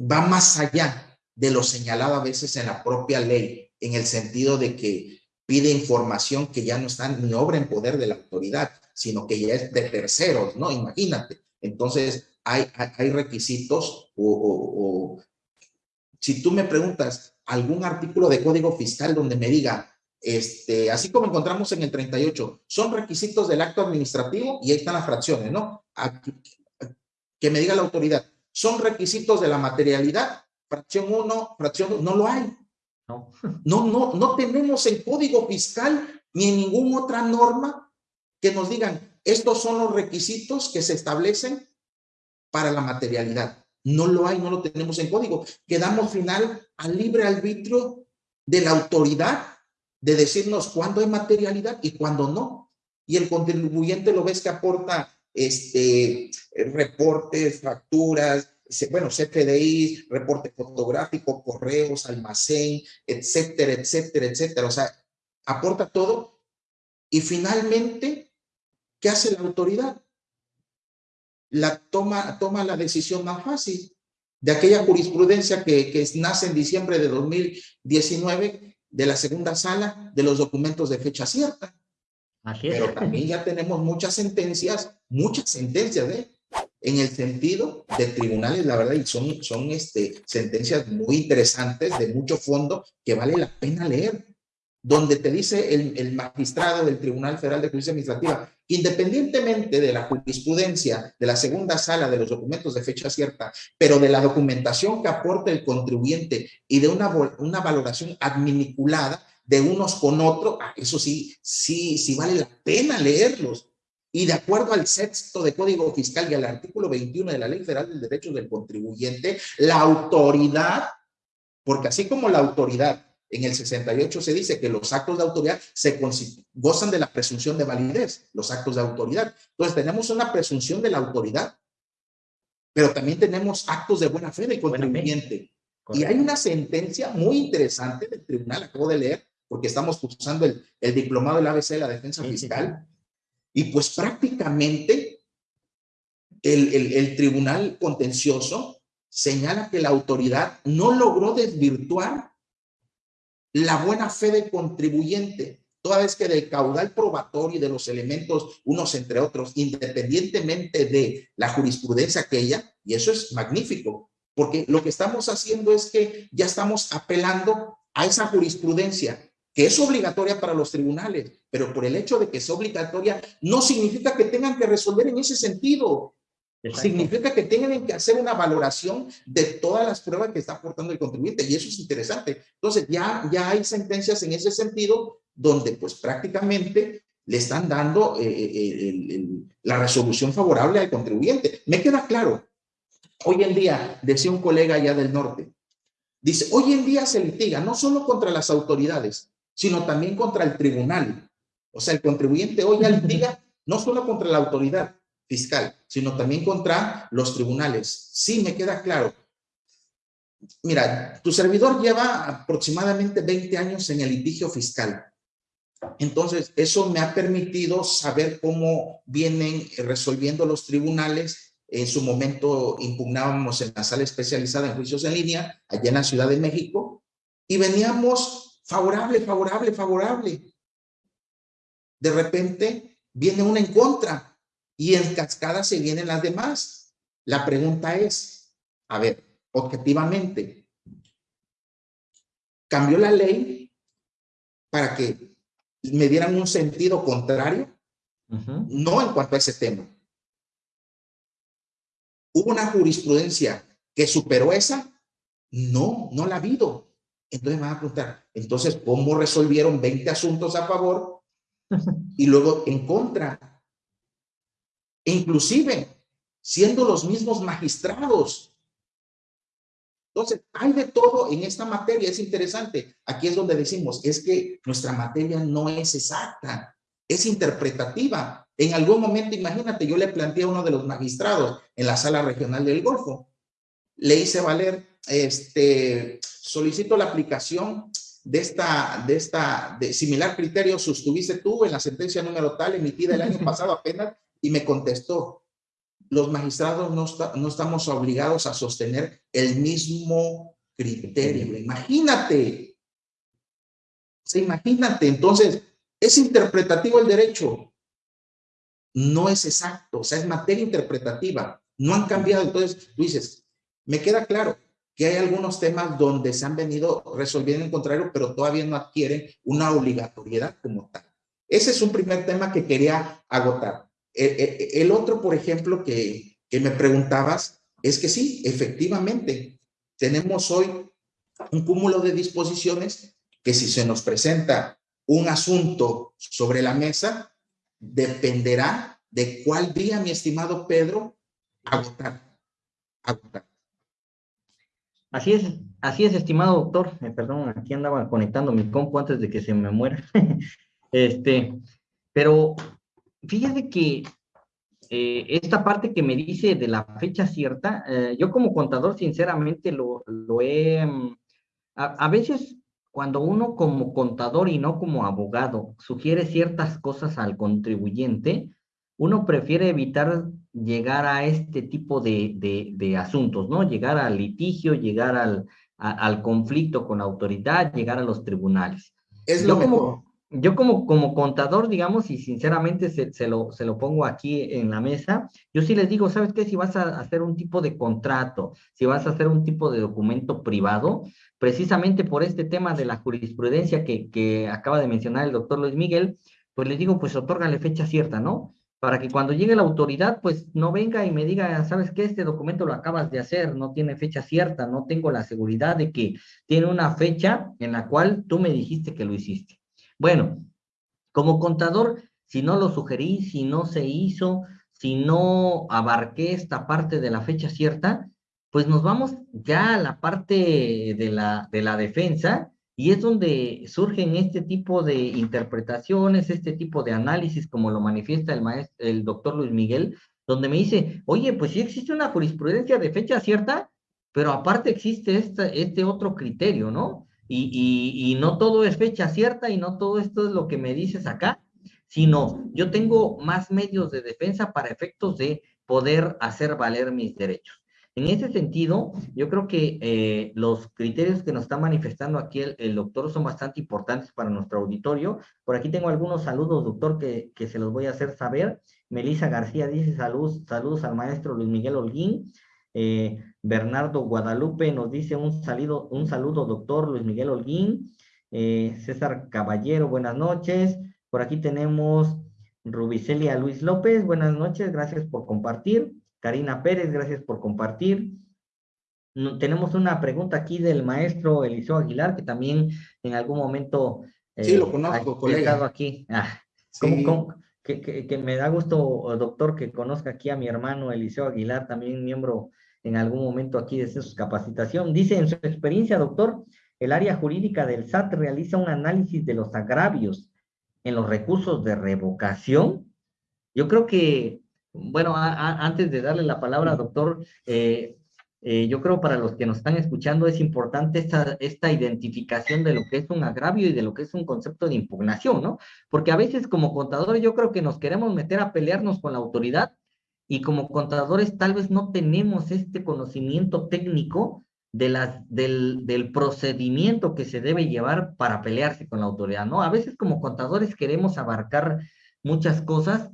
va más allá de lo señalado a veces en la propia ley, en el sentido de que pide información que ya no está ni obra en poder de la autoridad, sino que ya es de terceros, ¿no? Imagínate. Entonces, hay, hay requisitos o, si tú me preguntas algún artículo de código fiscal donde me diga, este, así como encontramos en el 38, son requisitos del acto administrativo y ahí están las fracciones, ¿no? que me diga la autoridad, son requisitos de la materialidad, fracción 1, fracción 2, no lo hay. No. no, no, no tenemos en código fiscal ni en ninguna otra norma que nos digan, estos son los requisitos que se establecen para la materialidad. No lo hay, no lo tenemos en código. Quedamos final al libre arbitrio de la autoridad de decirnos cuándo hay materialidad y cuándo no. Y el contribuyente lo ves que aporta este, reportes, facturas, bueno, CFDI, reporte fotográfico, correos, almacén, etcétera, etcétera, etcétera. O sea, aporta todo. Y finalmente, ¿qué hace la autoridad? la toma, toma la decisión más fácil de aquella jurisprudencia que nace en diciembre de 2019 de la segunda sala de los documentos de fecha cierta. Pero también ya tenemos muchas sentencias, muchas sentencias ¿eh? en el sentido de tribunales, la verdad, y son, son este, sentencias muy interesantes, de mucho fondo, que vale la pena leer donde te dice el, magistrado del Tribunal Federal de Justicia Administrativa, independientemente de la jurisprudencia de la segunda sala de los documentos de fecha cierta, pero de la documentación que aporta el contribuyente y de una, una valoración adminiculada de unos con otros, ah, eso sí, sí, sí vale la pena leerlos. Y de acuerdo al sexto de Código Fiscal y al artículo 21 de la Ley Federal del Derecho del Contribuyente, la autoridad, porque así como la autoridad en el 68 se dice que los actos de autoridad se gozan de la presunción de validez, los actos de autoridad. Entonces tenemos una presunción de la autoridad, pero también tenemos actos de buena fe del contribuyente. Y hay una sentencia muy interesante del tribunal, acabo de leer, porque estamos usando el, el diplomado del ABC de la defensa fiscal, y pues prácticamente el, el, el tribunal contencioso señala que la autoridad no logró desvirtuar la buena fe del contribuyente, toda vez que del caudal probatorio y de los elementos, unos entre otros, independientemente de la jurisprudencia aquella, y eso es magnífico, porque lo que estamos haciendo es que ya estamos apelando a esa jurisprudencia que es obligatoria para los tribunales, pero por el hecho de que es obligatoria no significa que tengan que resolver en ese sentido. Significa que tienen que hacer una valoración de todas las pruebas que está aportando el contribuyente y eso es interesante. Entonces ya, ya hay sentencias en ese sentido donde pues prácticamente le están dando eh, eh, la resolución favorable al contribuyente. Me queda claro. Hoy en día, decía un colega allá del norte, dice, hoy en día se litiga no solo contra las autoridades, sino también contra el tribunal. O sea, el contribuyente hoy ya litiga no solo contra la autoridad, fiscal, sino también contra los tribunales. Sí, me queda claro. Mira, tu servidor lleva aproximadamente 20 años en el litigio fiscal. Entonces, eso me ha permitido saber cómo vienen resolviendo los tribunales. En su momento impugnábamos en la sala especializada en juicios en línea, allá en la Ciudad de México, y veníamos favorable, favorable, favorable. De repente viene una en contra y en cascada se vienen las demás. La pregunta es, a ver, objetivamente, ¿cambió la ley para que me dieran un sentido contrario? No en cuanto a ese tema. ¿Hubo una jurisprudencia que superó esa? No, no la ha habido. Entonces me van a preguntar, entonces, ¿cómo resolvieron 20 asuntos a favor y luego en contra? E inclusive, siendo los mismos magistrados. Entonces, hay de todo en esta materia, es interesante. Aquí es donde decimos, es que nuestra materia no es exacta, es interpretativa. En algún momento, imagínate, yo le planteé a uno de los magistrados en la sala regional del Golfo, le hice valer, este, solicito la aplicación de esta, de esta, de similar criterio sostuviste tú en la sentencia número tal emitida el año pasado apenas y me contestó, los magistrados no, no estamos obligados a sostener el mismo criterio. Imagínate. se imagínate. Entonces, es interpretativo el derecho. No es exacto, o sea, es materia interpretativa. No han cambiado. Entonces, tú dices, me queda claro que hay algunos temas donde se han venido resolviendo en contrario, pero todavía no adquieren una obligatoriedad como tal. Ese es un primer tema que quería agotar. E, e, el otro, por ejemplo, que, que me preguntabas, es que sí, efectivamente, tenemos hoy un cúmulo de disposiciones que si se nos presenta un asunto sobre la mesa, dependerá de cuál día, mi estimado Pedro, agotar. agotar. Así es, así es, estimado doctor. Eh, perdón, aquí andaba conectando mi compu antes de que se me muera. este, pero fíjese que eh, esta parte que me dice de la fecha cierta, eh, yo como contador sinceramente lo, lo he, mm, a, veces cuando uno como contador y no como abogado sugiere ciertas cosas al contribuyente, uno prefiere evitar llegar a este tipo de, de, asuntos, ¿no? Llegar al litigio, llegar al, al conflicto con la autoridad, llegar a los tribunales. Es lo como, yo como, como contador, digamos, y sinceramente se, se, lo, se lo pongo aquí en la mesa, yo sí les digo, ¿sabes qué? Si vas a hacer un tipo de contrato, si vas a hacer un tipo de documento privado, precisamente por este tema de la jurisprudencia que, que acaba de mencionar el doctor Luis Miguel, pues les digo, pues otórgale fecha cierta, ¿no? Para que cuando llegue la autoridad, pues no venga y me diga, ¿sabes qué? Este documento lo acabas de hacer, no tiene fecha cierta, no tengo la seguridad de que tiene una fecha en la cual tú me dijiste que lo hiciste. Bueno, como contador, si no lo sugerí, si no se hizo, si no abarqué esta parte de la fecha cierta, pues nos vamos ya a la parte de la, de la defensa y es donde surgen este tipo de interpretaciones, este tipo de análisis, como lo manifiesta el, maestro, el doctor Luis Miguel, donde me dice, oye, pues sí existe una jurisprudencia de fecha cierta, pero aparte existe este, este otro criterio, ¿no? y, no todo es fecha cierta y no todo esto es lo que me dices acá, sino yo tengo más medios de defensa para efectos de poder hacer valer mis derechos. En ese sentido, yo creo que eh, los criterios que nos está manifestando aquí el, doctor son bastante importantes para nuestro auditorio. Por aquí tengo algunos saludos, doctor, que, que se los voy a hacer saber. Melisa García dice salud, saludos al maestro Luis Miguel Holguín. Eh, Bernardo Guadalupe nos dice un saludo, un saludo, doctor Luis Miguel Holguín. Eh, César Caballero, buenas noches. Por aquí tenemos Rubicelia Luis López, buenas noches, gracias por compartir. Karina Pérez, gracias por compartir. tenemos una pregunta aquí del maestro Eliseo Aguilar, que también en algún momento... Eh, sí, lo conozco, colega. aquí. Ah, que, que, me da gusto, doctor, que conozca aquí a mi hermano Eliseo Aguilar, también miembro en algún momento aquí de su capacitación. Dice, en su experiencia, doctor, el área jurídica del SAT realiza un análisis de los agravios en los recursos de revocación. Yo creo que, bueno, antes de darle la palabra, doctor, eh, eh, yo creo para los que nos están escuchando es importante esta, identificación de lo que es un agravio y de lo que es un concepto de impugnación, ¿no? Porque a veces como contadores yo creo que nos queremos meter a pelearnos con la autoridad y como contadores tal vez no tenemos este conocimiento técnico del, procedimiento que se debe llevar para pelearse con la autoridad, ¿no? A veces como contadores queremos abarcar muchas cosas,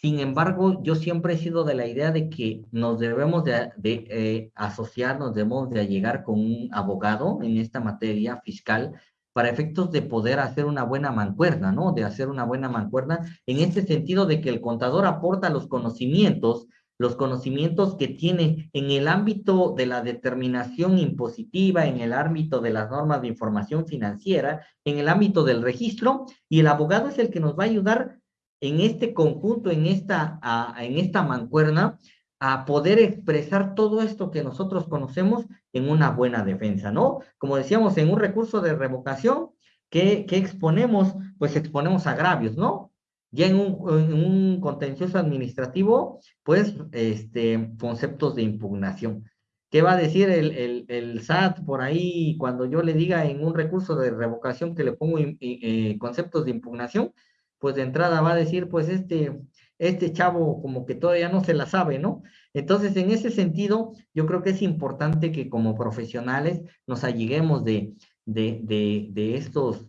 sin embargo, yo siempre he sido de la idea de que nos debemos de, eh, asociar, nos debemos de llegar con un abogado en esta materia fiscal para efectos de poder hacer una buena mancuerna, ¿no? De hacer una buena mancuerna en este sentido de que el contador aporta los conocimientos los conocimientos que tiene en el ámbito de la determinación impositiva, en el ámbito de las normas de información financiera, en el ámbito del registro, y el abogado es el que nos va a ayudar en este conjunto, en esta, en esta mancuerna, a poder expresar todo esto que nosotros conocemos en una buena defensa, ¿no? Como decíamos, en un recurso de revocación, ¿qué, exponemos? Pues exponemos agravios, ¿no? Ya en un, contencioso administrativo, pues, este, conceptos de impugnación. ¿Qué va a decir el, el, SAT por ahí cuando yo le diga en un recurso de revocación que le pongo eh, conceptos de impugnación? Pues de entrada va a decir, pues este, este chavo como que todavía no se la sabe, ¿no? Entonces, en ese sentido, yo creo que es importante que como profesionales nos alleguemos de, de, de, de estos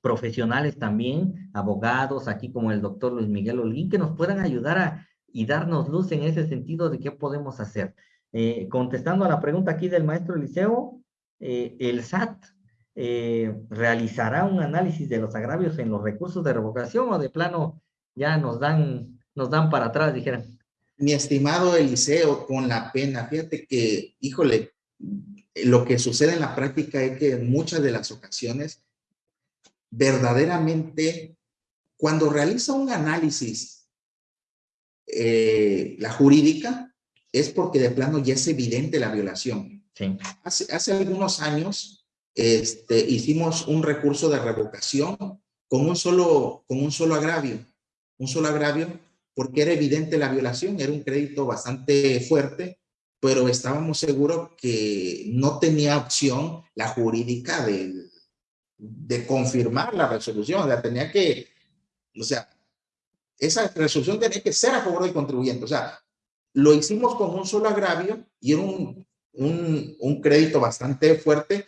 profesionales también, abogados, aquí como el doctor Luis Miguel Olín, que nos puedan ayudar a, y darnos luz en ese sentido de qué podemos hacer. Eh, contestando a la pregunta aquí del maestro Eliseo, eh, el SAT eh, realizará un análisis de los agravios en los recursos de revocación o de plano ya nos dan, nos dan para atrás, dijeran. Mi estimado Eliseo, con la pena, fíjate que, híjole, lo que sucede en la práctica es que en muchas de las ocasiones, verdaderamente, cuando realiza un análisis, eh, la jurídica, es porque de plano ya es evidente la violación. Sí. Hace, hace algunos años este, hicimos un recurso de revocación con un solo, con un solo agravio un solo agravio, porque era evidente la violación, era un crédito bastante fuerte, pero estábamos seguros que no tenía opción la jurídica de, de confirmar la resolución, o sea, tenía que, o sea, esa resolución tenía que ser a favor del contribuyente, o sea, lo hicimos con un solo agravio y era un, un, un crédito bastante fuerte,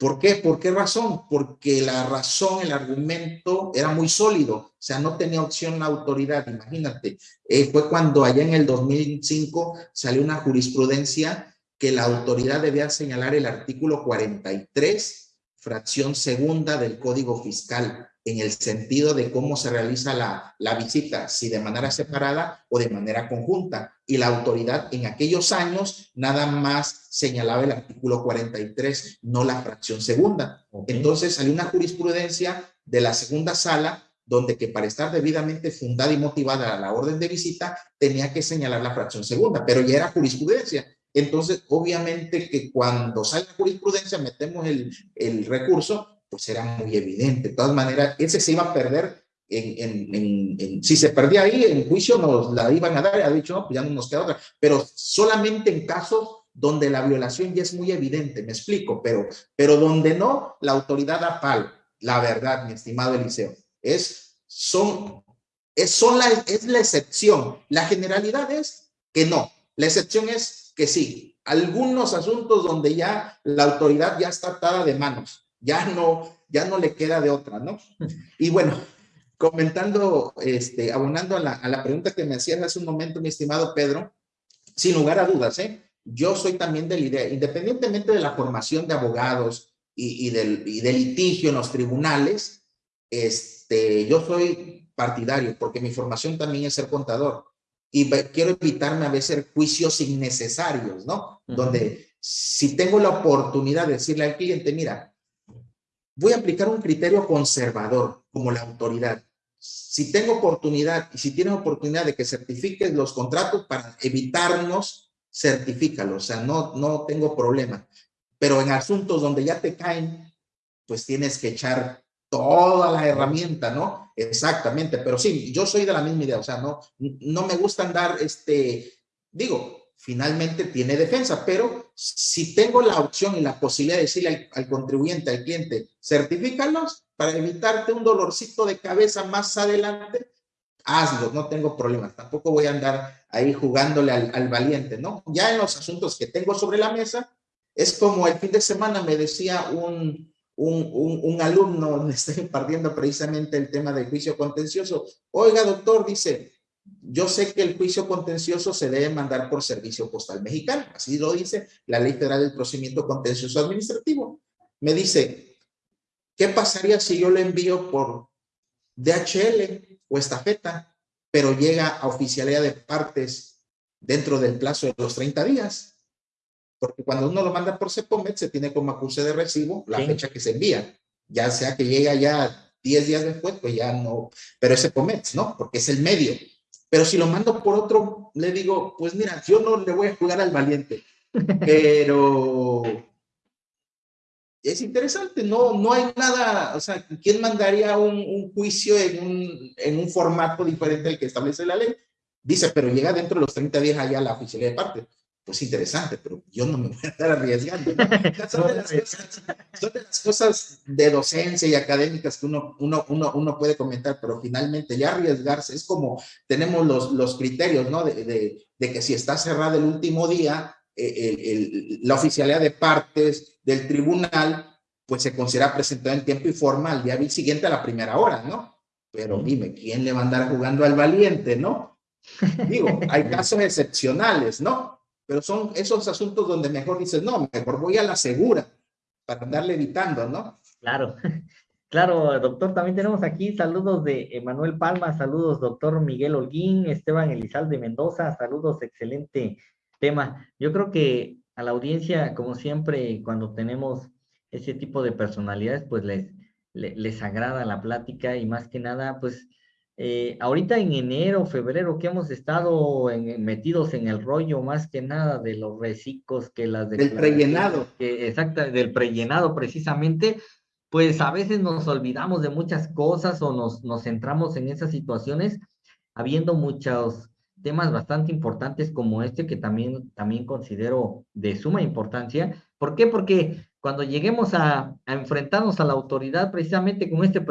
¿Por qué? ¿Por qué razón? Porque la razón, el argumento era muy sólido, o sea, no tenía opción la autoridad, imagínate. Eh, fue cuando allá en el 2005 salió una jurisprudencia que la autoridad debía señalar el artículo 43, fracción segunda del Código Fiscal en el sentido de cómo se realiza la, la, visita, si de manera separada o de manera conjunta. Y la autoridad en aquellos años nada más señalaba el artículo 43, no la fracción segunda. Entonces salió una jurisprudencia de la segunda sala donde que para estar debidamente fundada y motivada la orden de visita tenía que señalar la fracción segunda, pero ya era jurisprudencia. Entonces, obviamente que cuando sale la jurisprudencia metemos el, el recurso pues era muy evidente. De todas maneras, ese se iba a perder en, en, en, si se perdía ahí, en juicio nos la iban a dar, ha dicho, no, pues ya no nos queda otra, pero solamente en casos donde la violación ya es muy evidente, me explico, pero, pero donde no, la autoridad da pal, la verdad, mi estimado Eliseo, es, son, es, son la, es la excepción, la generalidad es que no, la excepción es que sí, algunos asuntos donde ya la autoridad ya está atada de manos, ya no, ya no le queda de otra, ¿no? Y bueno, comentando, este, abonando a la, a la pregunta que me hacías hace un momento, mi estimado Pedro, sin lugar a dudas, ¿eh? Yo soy también de la idea, independientemente de la formación de abogados y, y, del, y del litigio en los tribunales, este, yo soy partidario porque mi formación también es ser contador y quiero evitarme a veces juicios innecesarios, ¿no? Donde si tengo la oportunidad de decirle al cliente, mira, voy a aplicar un criterio conservador como la autoridad. Si tengo oportunidad y si tienes oportunidad de que certifiques los contratos para evitarnos, certifícalos. O sea, no, no tengo problema. Pero en asuntos donde ya te caen, pues tienes que echar toda la herramienta, ¿no? Exactamente, pero sí, yo soy de la misma idea, o sea, no, no me gusta andar, este, digo, finalmente tiene defensa, pero si tengo la opción y la posibilidad de decirle al, contribuyente, al cliente, certifícalos para evitarte un dolorcito de cabeza más adelante, hazlo, no tengo problema, tampoco voy a andar ahí jugándole al, valiente, ¿no? Ya en los asuntos que tengo sobre la mesa, es como el fin de semana me decía un, un, un, un alumno, me está impartiendo precisamente el tema del juicio contencioso, oiga doctor, dice, yo sé que el juicio contencioso se debe mandar por servicio postal mexicano, así lo dice la Ley Federal del Procedimiento Contencioso Administrativo. Me dice, ¿qué pasaría si yo lo envío por DHL o estafeta, pero llega a oficialidad de partes dentro del plazo de los 30 días. Porque cuando uno lo manda por CEPOMET, se tiene como acuse de recibo la fecha que se envía. Ya sea que llega ya 10 días después, pues ya no, pero es CEPOMET, ¿no? Porque es el medio. Pero si lo mando por otro, le digo, pues mira, yo no le voy a jugar al valiente, pero es interesante, no, no hay nada, o sea, ¿quién mandaría un, un juicio en un, en un, formato diferente al que establece la ley? Dice, pero llega dentro de los 30 días allá la oficialidad de parte. Pues interesante, pero yo no me voy a estar arriesgando. Son, de las cosas, son, de las cosas, de docencia y académicas que uno, uno, uno, uno puede comentar, pero finalmente ya arriesgarse es como tenemos los, los criterios, ¿no? De, de, de que si está cerrado el último día, el, la oficialidad de partes del tribunal, pues se considera presentado en tiempo y forma al día siguiente a la primera hora, ¿no? Pero dime, ¿quién le va a andar jugando al valiente, no? Digo, hay casos excepcionales, ¿no? Pero son esos asuntos donde mejor dices, no, mejor voy a la segura para andarle evitando, ¿no? Claro, claro, doctor, también tenemos aquí saludos de Emanuel Palma, saludos doctor Miguel Holguín, Esteban Elizalde Mendoza, saludos, excelente tema. Yo creo que a la audiencia, como siempre, cuando tenemos ese tipo de personalidades, pues les, les, agrada la plática y más que nada, pues eh, ahorita en enero, febrero, que hemos estado metidos en el rollo más que nada de los reciclos que las... Del prellenado. Que, exacto, del prellenado precisamente, pues a veces nos olvidamos de muchas cosas o nos, nos centramos en esas situaciones, habiendo muchos temas bastante importantes como este que también, también considero de suma importancia. ¿Por qué? Porque cuando lleguemos a, enfrentarnos a la autoridad precisamente con este,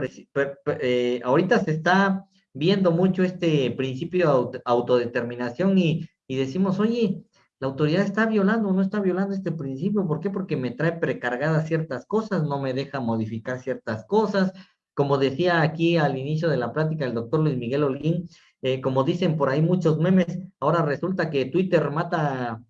eh, ahorita se está viendo mucho este principio de autodeterminación y, y decimos, oye, la autoridad está violando o no está violando este principio. ¿Por qué? Porque me trae precargadas ciertas cosas, no me deja modificar ciertas cosas. Como decía aquí al inicio de la plática el doctor Luis Miguel Holguín, eh, como dicen por ahí muchos memes, ahora resulta que Twitter mata,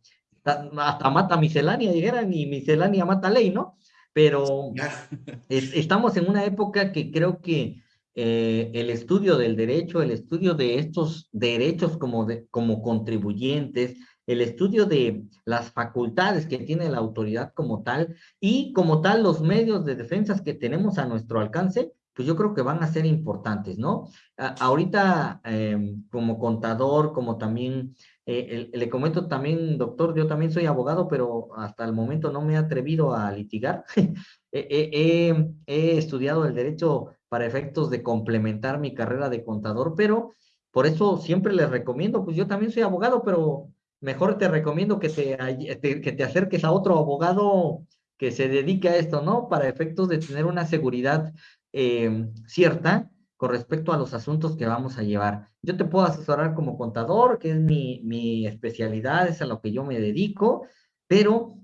hasta mata miscelánea, dijeran, y miscelánea mata ley, ¿no? Pero estamos en una época que creo que eh, el estudio del derecho, el estudio de estos derechos como, como contribuyentes, el estudio de las facultades que tiene la autoridad como tal y como tal los medios de defensa que tenemos a nuestro alcance, pues yo creo que van a ser importantes, ¿no? ahorita, em, como contador, como también, eh, le comento también, doctor, yo también soy abogado, pero hasta el momento no me he atrevido a litigar. he, estudiado el derecho para efectos de complementar mi carrera de contador, pero por eso siempre les recomiendo, pues yo también soy abogado, pero mejor te recomiendo que te, que te acerques a otro abogado que se dedique a esto, ¿no? Para efectos de tener una seguridad Em, cierta con respecto a los asuntos que vamos a llevar. Yo te puedo asesorar como contador, que es mi, mi especialidad, es a lo que yo me dedico, pero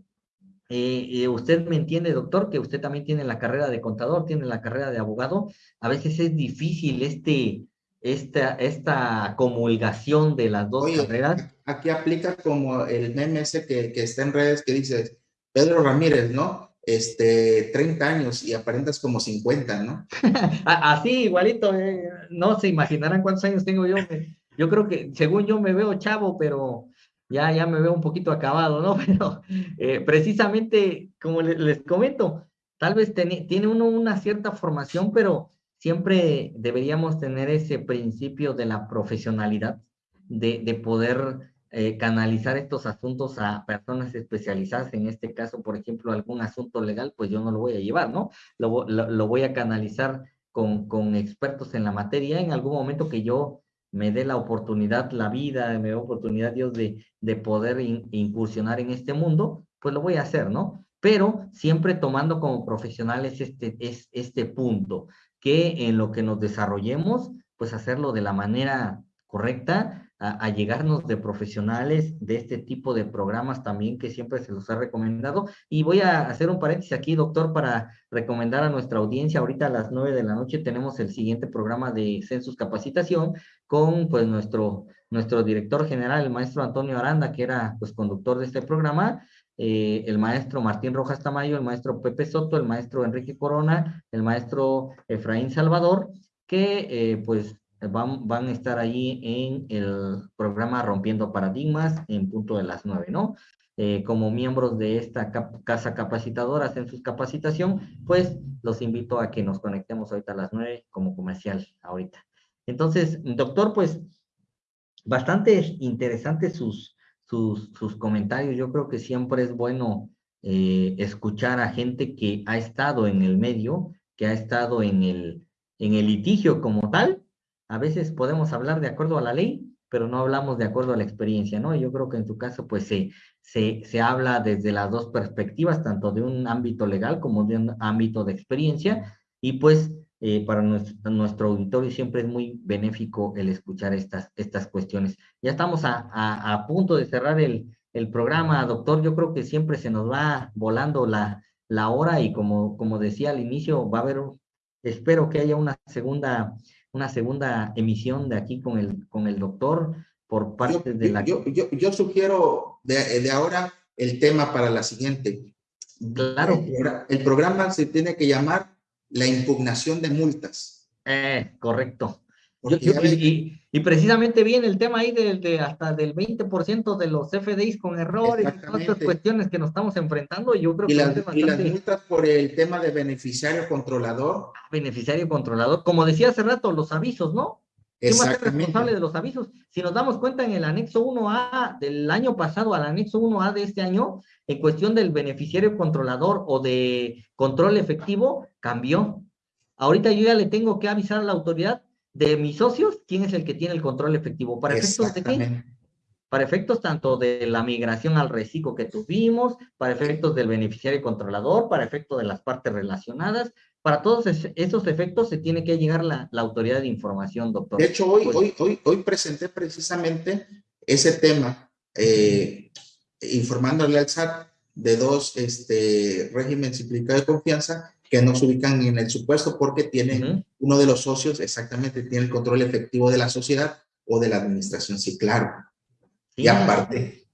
eh, eh, usted me entiende, doctor, que usted también tiene la carrera de contador, tiene la carrera de abogado. A veces es difícil este, esta, esta comulgación de las dos carreras. Aquí aplica como el meme ese que, que está en redes que dice Pedro Ramírez, ¿no? este, 30 años y aparentas como 50, ¿no? Así, igualito, eh, no se imaginarán cuántos años tengo yo. Yo creo que, según yo, me veo chavo, pero ya, ya me veo un poquito acabado, ¿no? Pero eh, precisamente, como les, comento, tal vez tiene uno una cierta formación, pero siempre deberíamos tener ese principio de la profesionalidad, de, de poder eh, canalizar estos asuntos a personas especializadas, en este caso, por ejemplo, algún asunto legal, pues yo no lo voy a llevar, ¿no? Lo, lo, voy a canalizar con, con, expertos en la materia en algún momento que yo me dé la oportunidad, la vida, me dé oportunidad Dios de, de poder incursionar en este mundo, pues lo voy a hacer, ¿no? Pero siempre tomando como profesionales este, es, este punto, que en lo que nos desarrollemos, pues hacerlo de la manera correcta, a, llegarnos de profesionales de este tipo de programas también que siempre se los ha recomendado. Y voy a hacer un paréntesis aquí, doctor, para recomendar a nuestra audiencia. Ahorita a las nueve de la noche tenemos el siguiente programa de Census Capacitación con pues nuestro, nuestro director general, el maestro Antonio Aranda, que era pues conductor de este programa. Eh, el maestro Martín Rojas Tamayo, el maestro Pepe Soto, el maestro Enrique Corona, el maestro Efraín Salvador, que eh, pues van, van a estar ahí en el programa Rompiendo Paradigmas en punto de las nueve, ¿no? Eh, como miembros de esta casa capacitadora en su capacitación, pues los invito a que nos conectemos ahorita a las nueve como comercial ahorita. Entonces, doctor, pues bastante interesantes sus, sus, sus comentarios. Yo creo que siempre es bueno eh, escuchar a gente que ha estado en el medio, que ha estado en el, en el litigio como tal. A veces podemos hablar de acuerdo a la ley, pero no hablamos de acuerdo a la experiencia, ¿no? Yo creo que en tu caso, pues se, se, se habla desde las dos perspectivas, tanto de un ámbito legal como de un ámbito de experiencia, y pues eh, para nuestro, auditorio siempre es muy benéfico el escuchar estas, estas cuestiones. Ya estamos a, a, a punto de cerrar el, el, programa, doctor. Yo creo que siempre se nos va volando la, la hora y como, como decía al inicio, va a haber, espero que haya una segunda, una segunda emisión de aquí con el, con el doctor por parte yo, de la... Yo, yo, yo sugiero de, de ahora el tema para la siguiente. Claro. El programa se tiene que llamar la impugnación de multas. Eh, correcto. Yo, yo, y, y, precisamente viene el tema ahí de, de hasta del 20% de los FDIs con errores y todas estas cuestiones que nos estamos enfrentando. Yo creo y, que las, bastante... y las multas por el tema de beneficiario controlador. Beneficiario controlador. Como decía hace rato, los avisos, ¿no? ¿Quién va a ser responsable de los avisos? Si nos damos cuenta en el anexo 1A del año pasado al anexo 1A de este año, en cuestión del beneficiario controlador o de control efectivo, cambió. Ahorita yo ya le tengo que avisar a la autoridad de mis socios quién es el que tiene el control efectivo. ¿Para efectos de qué? Para efectos tanto de la migración al reciclo que tuvimos, para efectos del beneficiario controlador, para efectos de las partes relacionadas, para todos esos efectos se tiene que llegar la, la autoridad de información, doctor. De hecho, hoy, pues, hoy, hoy, hoy presenté precisamente ese tema, eh, informándole al SAT de dos este, regímenes simplificados de confianza que no se ubican en el supuesto porque tienen uh -huh. uno de los socios exactamente tiene el control efectivo de la sociedad o de la administración, sí, claro. Sí. Y aparte.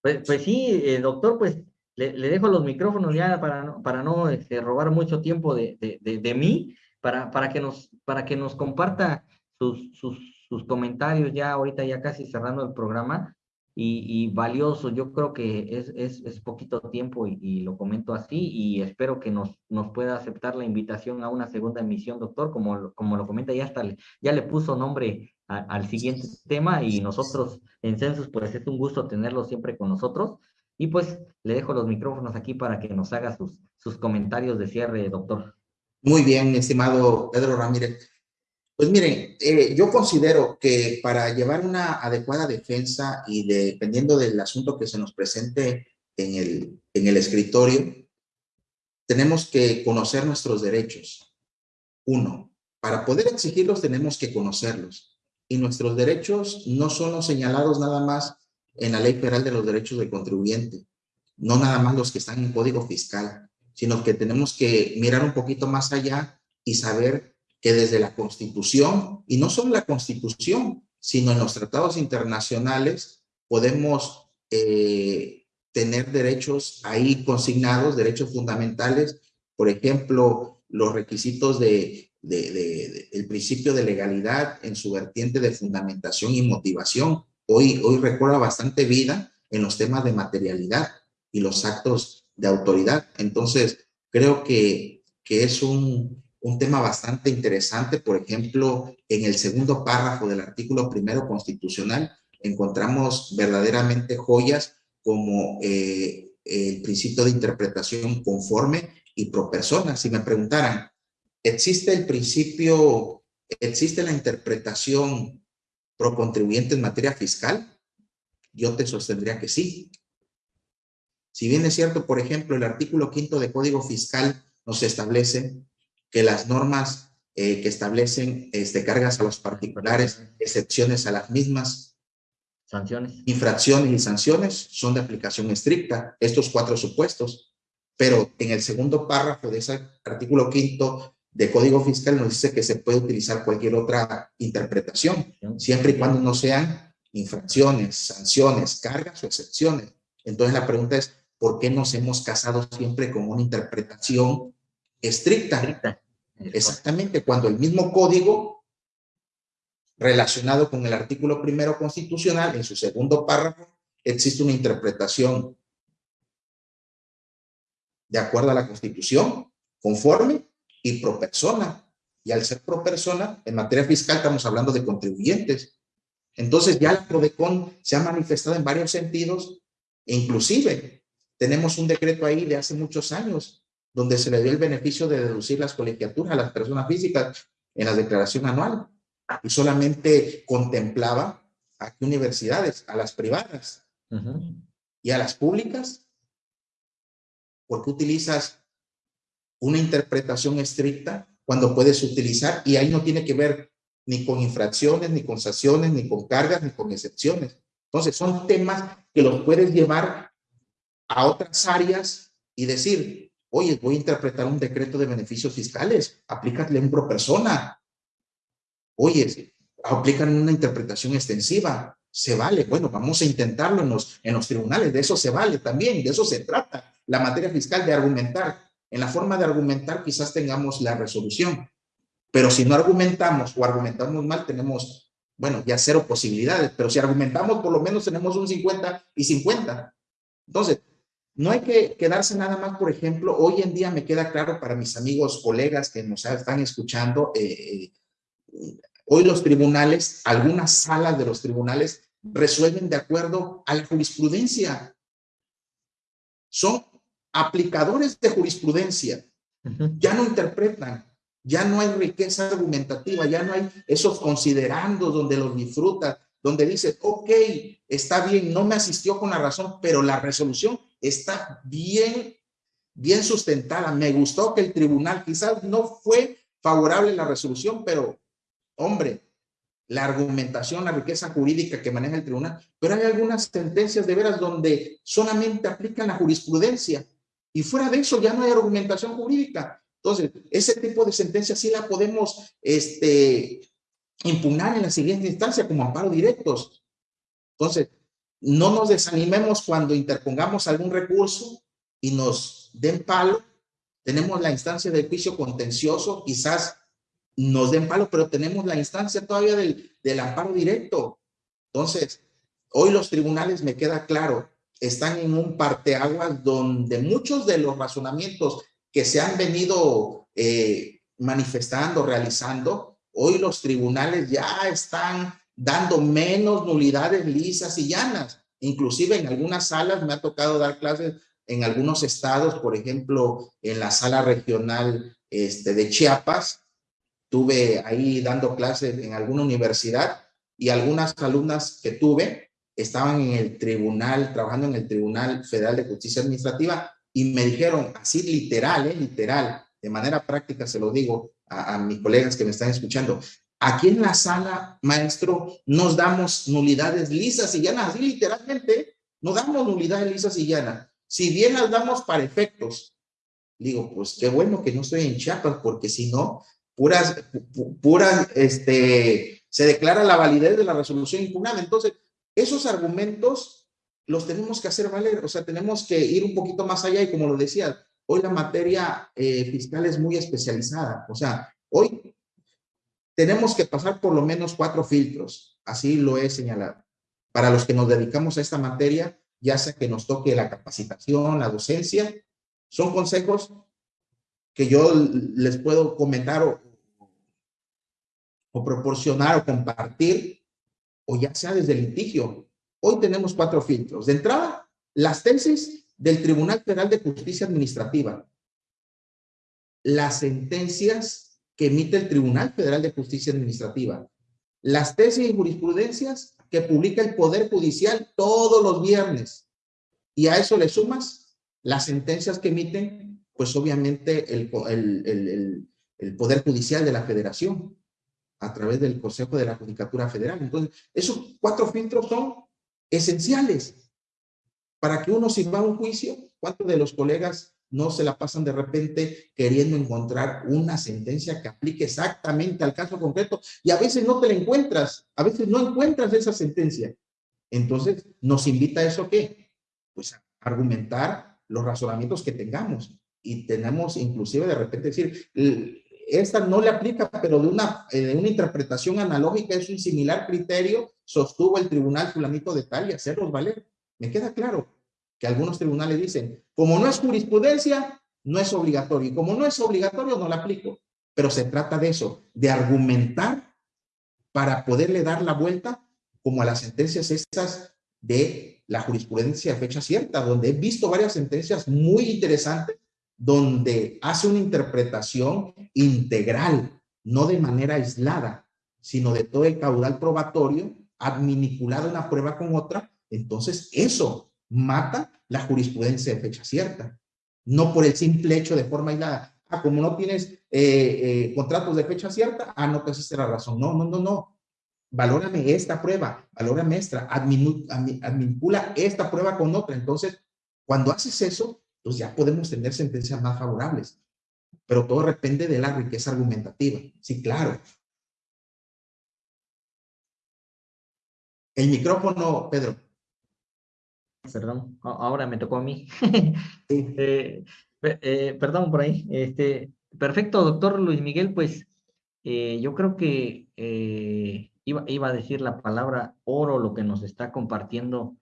Pues, pues sí, eh, doctor, pues le, le, dejo los micrófonos ya para no, para no este, robar mucho tiempo de, de, de, de, mí, para, para, que nos, para que nos comparta sus, sus, sus comentarios ya ahorita, ya casi cerrando el programa, y, y, valioso. Yo creo que es, es, es poquito tiempo y, lo comento así y espero que nos, nos pueda aceptar la invitación a una segunda emisión, doctor. Como, como lo comenta, ya, hasta ya le puso nombre al siguiente tema y nosotros en Census, pues es un gusto tenerlo siempre con nosotros. Y pues le dejo los micrófonos aquí para que nos haga sus, sus comentarios de cierre, doctor. Muy bien, estimado Pedro Ramírez. Pues miren, eh, yo considero que para llevar una adecuada defensa y de, dependiendo del asunto que se nos presente en el, en el escritorio, tenemos que conocer nuestros derechos. Uno, para poder exigirlos tenemos que conocerlos. Y nuestros derechos no son los señalados nada más en la Ley Federal de los Derechos del Contribuyente, no nada más los que están en Código Fiscal, sino que tenemos que mirar un poquito más allá y saber que desde la Constitución, y no solo la Constitución, sino en los tratados internacionales, podemos eh, tener derechos ahí consignados, derechos fundamentales, por ejemplo, los requisitos de, el principio de legalidad en su vertiente de fundamentación y motivación. Hoy, hoy recuerda bastante vida en los temas de materialidad y los actos de autoridad. Entonces, creo que, que es un, un tema bastante interesante, por ejemplo, en el segundo párrafo del artículo primero constitucional, encontramos verdaderamente joyas como eh, el principio de interpretación conforme y pro persona. Si me preguntaran, ¿existe el principio, existe la interpretación pro contribuyente en materia fiscal? Yo te sostendría que sí. Si bien es cierto, por ejemplo, el artículo quinto de Código Fiscal nos establece que las normas eh, que establecen este, cargas a los particulares, excepciones a las mismas, sanciones, infracciones y sanciones son de aplicación estricta, estos cuatro supuestos. Pero en el segundo párrafo de ese artículo quinto de Código Fiscal nos dice que se puede utilizar cualquier otra interpretación, siempre y cuando no sean infracciones, sanciones, cargas o excepciones. Entonces la pregunta es, ¿por qué nos hemos casado siempre con una interpretación estricta. estricta. Exactamente, cuando el mismo código relacionado con el artículo primero constitucional, en su segundo párrafo, existe una interpretación de acuerdo a la Constitución, conforme y pro persona. Y al ser pro persona, en materia fiscal estamos hablando de contribuyentes. Entonces ya la PRODECON se ha manifestado en varios sentidos, inclusive tenemos un decreto ahí de hace muchos años, donde se le dio el beneficio de deducir las colegiaturas a las personas físicas en la declaración anual y solamente contemplaba a qué universidades, a las privadas y a las públicas. ¿Por qué utilizas una interpretación estricta cuando puedes utilizar? Y ahí no tiene que ver ni con infracciones, ni con sanciones, ni con cargas, ni con excepciones. Entonces, son temas que los puedes llevar a otras áreas y decir, oye, voy a interpretar un decreto de beneficios fiscales, aplícale un pro persona, Oye, aplican una interpretación extensiva, se vale, bueno, vamos a intentarlo en los, en los tribunales, de eso se vale también, de eso se trata la materia fiscal, de argumentar. En la forma de argumentar quizás tengamos la resolución, pero si no argumentamos o argumentamos mal, tenemos, bueno, ya cero posibilidades, pero si argumentamos, por lo menos tenemos un 50 y 50. Entonces, no hay que quedarse nada más, por ejemplo, hoy en día me queda claro para mis amigos, colegas que nos están escuchando, eh, eh, Hoy los tribunales, algunas salas de los tribunales resuelven de acuerdo a la jurisprudencia. Son aplicadores de jurisprudencia. Ya no interpretan, ya no hay riqueza argumentativa, ya no hay esos considerandos donde los disfruta, donde dice, ok, está bien, no me asistió con la razón, pero la resolución está bien, bien sustentada. Me gustó que el tribunal quizás no fue favorable la resolución, pero hombre, la argumentación, la riqueza jurídica que maneja el tribunal, pero hay algunas sentencias de veras donde solamente aplican la jurisprudencia y fuera de eso ya no hay argumentación jurídica. Entonces, ese tipo de sentencias sí la podemos este, impugnar en la siguiente instancia como amparo directos. Entonces, no nos desanimemos cuando interpongamos algún recurso y nos den palo. Tenemos la instancia del juicio contencioso, quizás nos den palo, pero tenemos la instancia todavía del, del amparo directo. Entonces, hoy los tribunales, me queda claro, están en un parteaguas donde muchos de los razonamientos que se han venido eh, manifestando, realizando, hoy los tribunales ya están dando menos nulidades lisas y llanas. Inclusive en algunas salas me ha tocado dar clases en algunos estados, por ejemplo, en la sala regional este, de Chiapas, Tuve ahí dando clases en alguna universidad y algunas alumnas que tuve estaban en el tribunal, trabajando en el Tribunal Federal de Justicia Administrativa y me dijeron así literal, eh, literal, de manera práctica se lo digo a, a mis colegas que me están escuchando, aquí en la sala, maestro, nos damos nulidades lisas y llanas, así literalmente, no damos nulidades lisas y llanas. Si bien las damos para efectos, digo, pues qué bueno que no estoy en Chiapas, porque si no, puras, puras, este, se declara la validez de la resolución impugnada. Entonces, esos argumentos los tenemos que hacer valer, o sea, tenemos que ir un poquito más allá y como lo decía, hoy la materia eh, fiscal es muy especializada, o sea, hoy tenemos que pasar por lo menos cuatro filtros, así lo he señalado. Para los que nos dedicamos a esta materia, ya sea que nos toque la capacitación, la docencia, son consejos que yo les puedo comentar o, o proporcionar o compartir, o ya sea desde el litigio. Hoy tenemos cuatro filtros. De entrada, las tesis del Tribunal Federal de Justicia Administrativa, las sentencias que emite el Tribunal Federal de Justicia Administrativa, las tesis y jurisprudencias que publica el Poder Judicial todos los viernes. Y a eso le sumas las sentencias que emiten, pues obviamente el, el, el, el Poder Judicial de la Federación a través del Consejo de la Judicatura Federal. Entonces, esos cuatro filtros son esenciales para que uno si va a un juicio, ¿cuántos de los colegas no se la pasan de repente queriendo encontrar una sentencia que aplique exactamente al caso concreto? Y a veces no te la encuentras, a veces no encuentras esa sentencia. Entonces, ¿nos invita a eso qué? Pues a argumentar los razonamientos que tengamos. Y tenemos inclusive de repente decir, esta no le aplica, pero de una, eh, una interpretación analógica es un similar criterio, sostuvo el tribunal fulanito de tal y hacerlos valer. Me queda claro que algunos tribunales dicen, como no es jurisprudencia, no es obligatorio, y como no es obligatorio, no la aplico. Pero se trata de eso, de argumentar para poderle dar la vuelta como a las sentencias estas de la jurisprudencia de fecha cierta, donde he visto varias sentencias muy interesantes donde hace una interpretación integral, no de manera aislada, sino de todo el caudal probatorio, adminiculado una prueba con otra, entonces eso mata la jurisprudencia de fecha cierta. No por el simple hecho de forma aislada. Ah, como no tienes eh, eh, contratos de fecha cierta, ah, no te hiciste la razón. No, no, no, no. Valórame esta prueba, valórame esta, adminicula esta prueba con otra. Entonces, cuando haces eso, pues ya podemos tener sentencias más favorables. Pero todo depende de la riqueza argumentativa. Sí, claro. El micrófono, Pedro. Perdón, ahora me tocó a mí. Eh, eh, perdón por ahí. Este, perfecto, doctor Luis Miguel, pues eh, yo creo que iba, iba a decir la palabra oro, lo que nos está compartiendo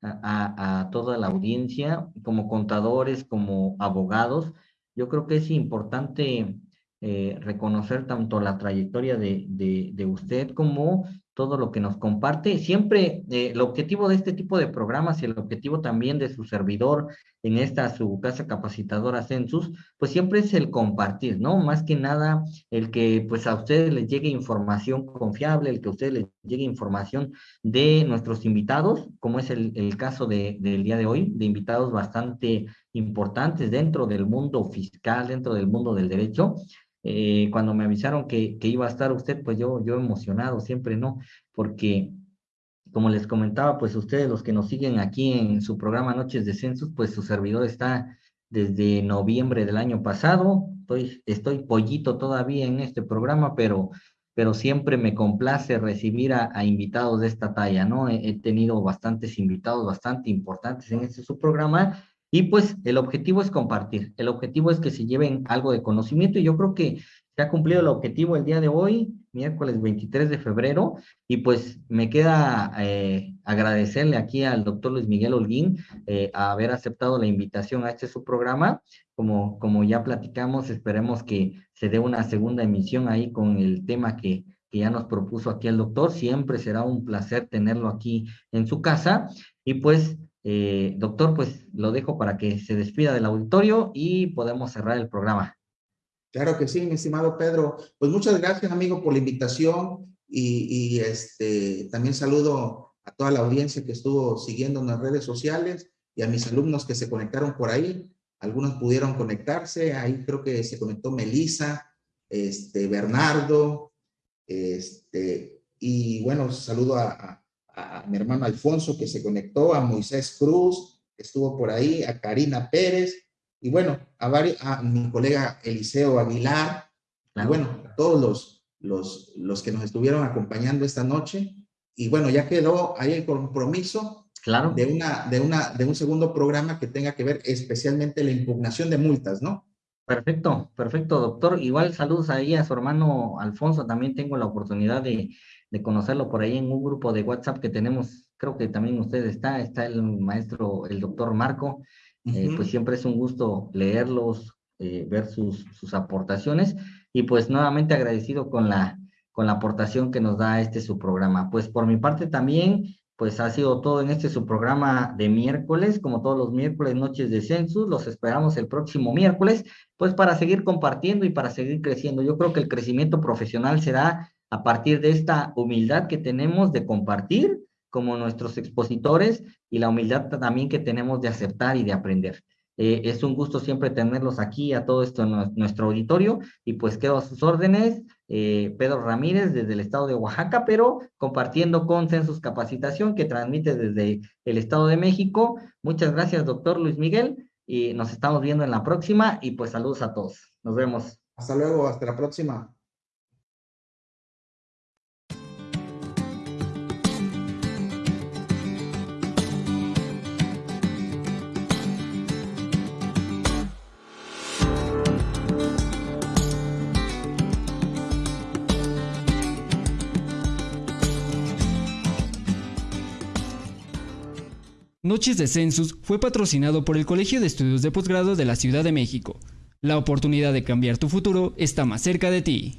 a, toda la audiencia, como contadores, como abogados. Yo creo que es importante reconocer tanto la trayectoria de, de, usted como todo lo que nos comparte. Siempre eh, el objetivo de este tipo de programas y el objetivo también de su servidor en esta su casa capacitadora Census, pues siempre es el compartir, ¿no? Más que nada el que pues a ustedes les llegue información confiable, el que a ustedes les llegue información de nuestros invitados, como es el, el caso de, del día de hoy, de invitados bastante importantes dentro del mundo fiscal, dentro del mundo del derecho, eh, cuando me avisaron que, que, iba a estar usted, pues yo, yo emocionado, siempre no, porque como les comentaba, pues ustedes los que nos siguen aquí en su programa Noches de Census, pues su servidor está desde noviembre del año pasado, estoy, estoy pollito todavía en este programa, pero, pero siempre me complace recibir a, a invitados de esta talla, ¿no? He, he, tenido bastantes invitados bastante importantes en este su programa y pues el objetivo es compartir, el objetivo es que se lleven algo de conocimiento y yo creo que se ha cumplido el objetivo el día de hoy, miércoles 23 de febrero, y pues me queda eh, agradecerle aquí al doctor Luis Miguel Holguín eh, haber aceptado la invitación a este su programa. Como, como ya platicamos, esperemos que se dé una segunda emisión ahí con el tema que, que ya nos propuso aquí el doctor. Siempre será un placer tenerlo aquí en su casa. Y pues eh, doctor, pues lo dejo para que se despida del auditorio y podemos cerrar el programa. Claro que sí, mi estimado Pedro. Pues muchas gracias, amigo, por la invitación y, este, también saludo a toda la audiencia que estuvo siguiendo en las redes sociales y a mis alumnos que se conectaron por ahí. Algunos pudieron conectarse, ahí creo que se conectó Melisa, este, Bernardo, este, y bueno, saludo a, mi hermano Alfonso que se conectó, a Moisés Cruz, que estuvo por ahí, a Karina Pérez, y bueno, a, varios, a mi colega Eliseo Aguilar, y bueno, a todos los, los, los que nos estuvieron acompañando esta noche. Y bueno, ya quedó ahí el compromiso claro. de, una, de, una, de un segundo programa que tenga que ver especialmente la impugnación de multas, ¿no? Perfecto, perfecto, doctor. Igual saludos ahí a su hermano Alfonso. También tengo la oportunidad de, de conocerlo por ahí en un grupo de WhatsApp que tenemos, creo que también usted está, está el maestro, el doctor Marco, eh, pues siempre es un gusto leerlos, eh, ver sus, sus aportaciones y pues nuevamente agradecido con la, con la aportación que nos da este su programa. Pues por mi parte también, pues ha sido todo en este su programa de miércoles, como todos los miércoles, noches de census, los esperamos el próximo miércoles, pues para seguir compartiendo y para seguir creciendo. Yo creo que el crecimiento profesional será a partir de esta humildad que tenemos de compartir como nuestros expositores y la humildad también que tenemos de aceptar y de aprender. Eh, es un gusto siempre tenerlos aquí a todo esto en nuestro auditorio y pues quedo a sus órdenes, eh, Pedro Ramírez desde el estado de Oaxaca, pero compartiendo con Census Capacitación que transmite desde el estado de México. Muchas gracias, doctor Luis Miguel, y nos estamos viendo en la próxima y pues saludos a todos. Nos vemos. Hasta luego, hasta la próxima. Noches de Census fue patrocinado por el Colegio de Estudios de Posgrado de la Ciudad de México. La oportunidad de cambiar tu futuro está más cerca de ti.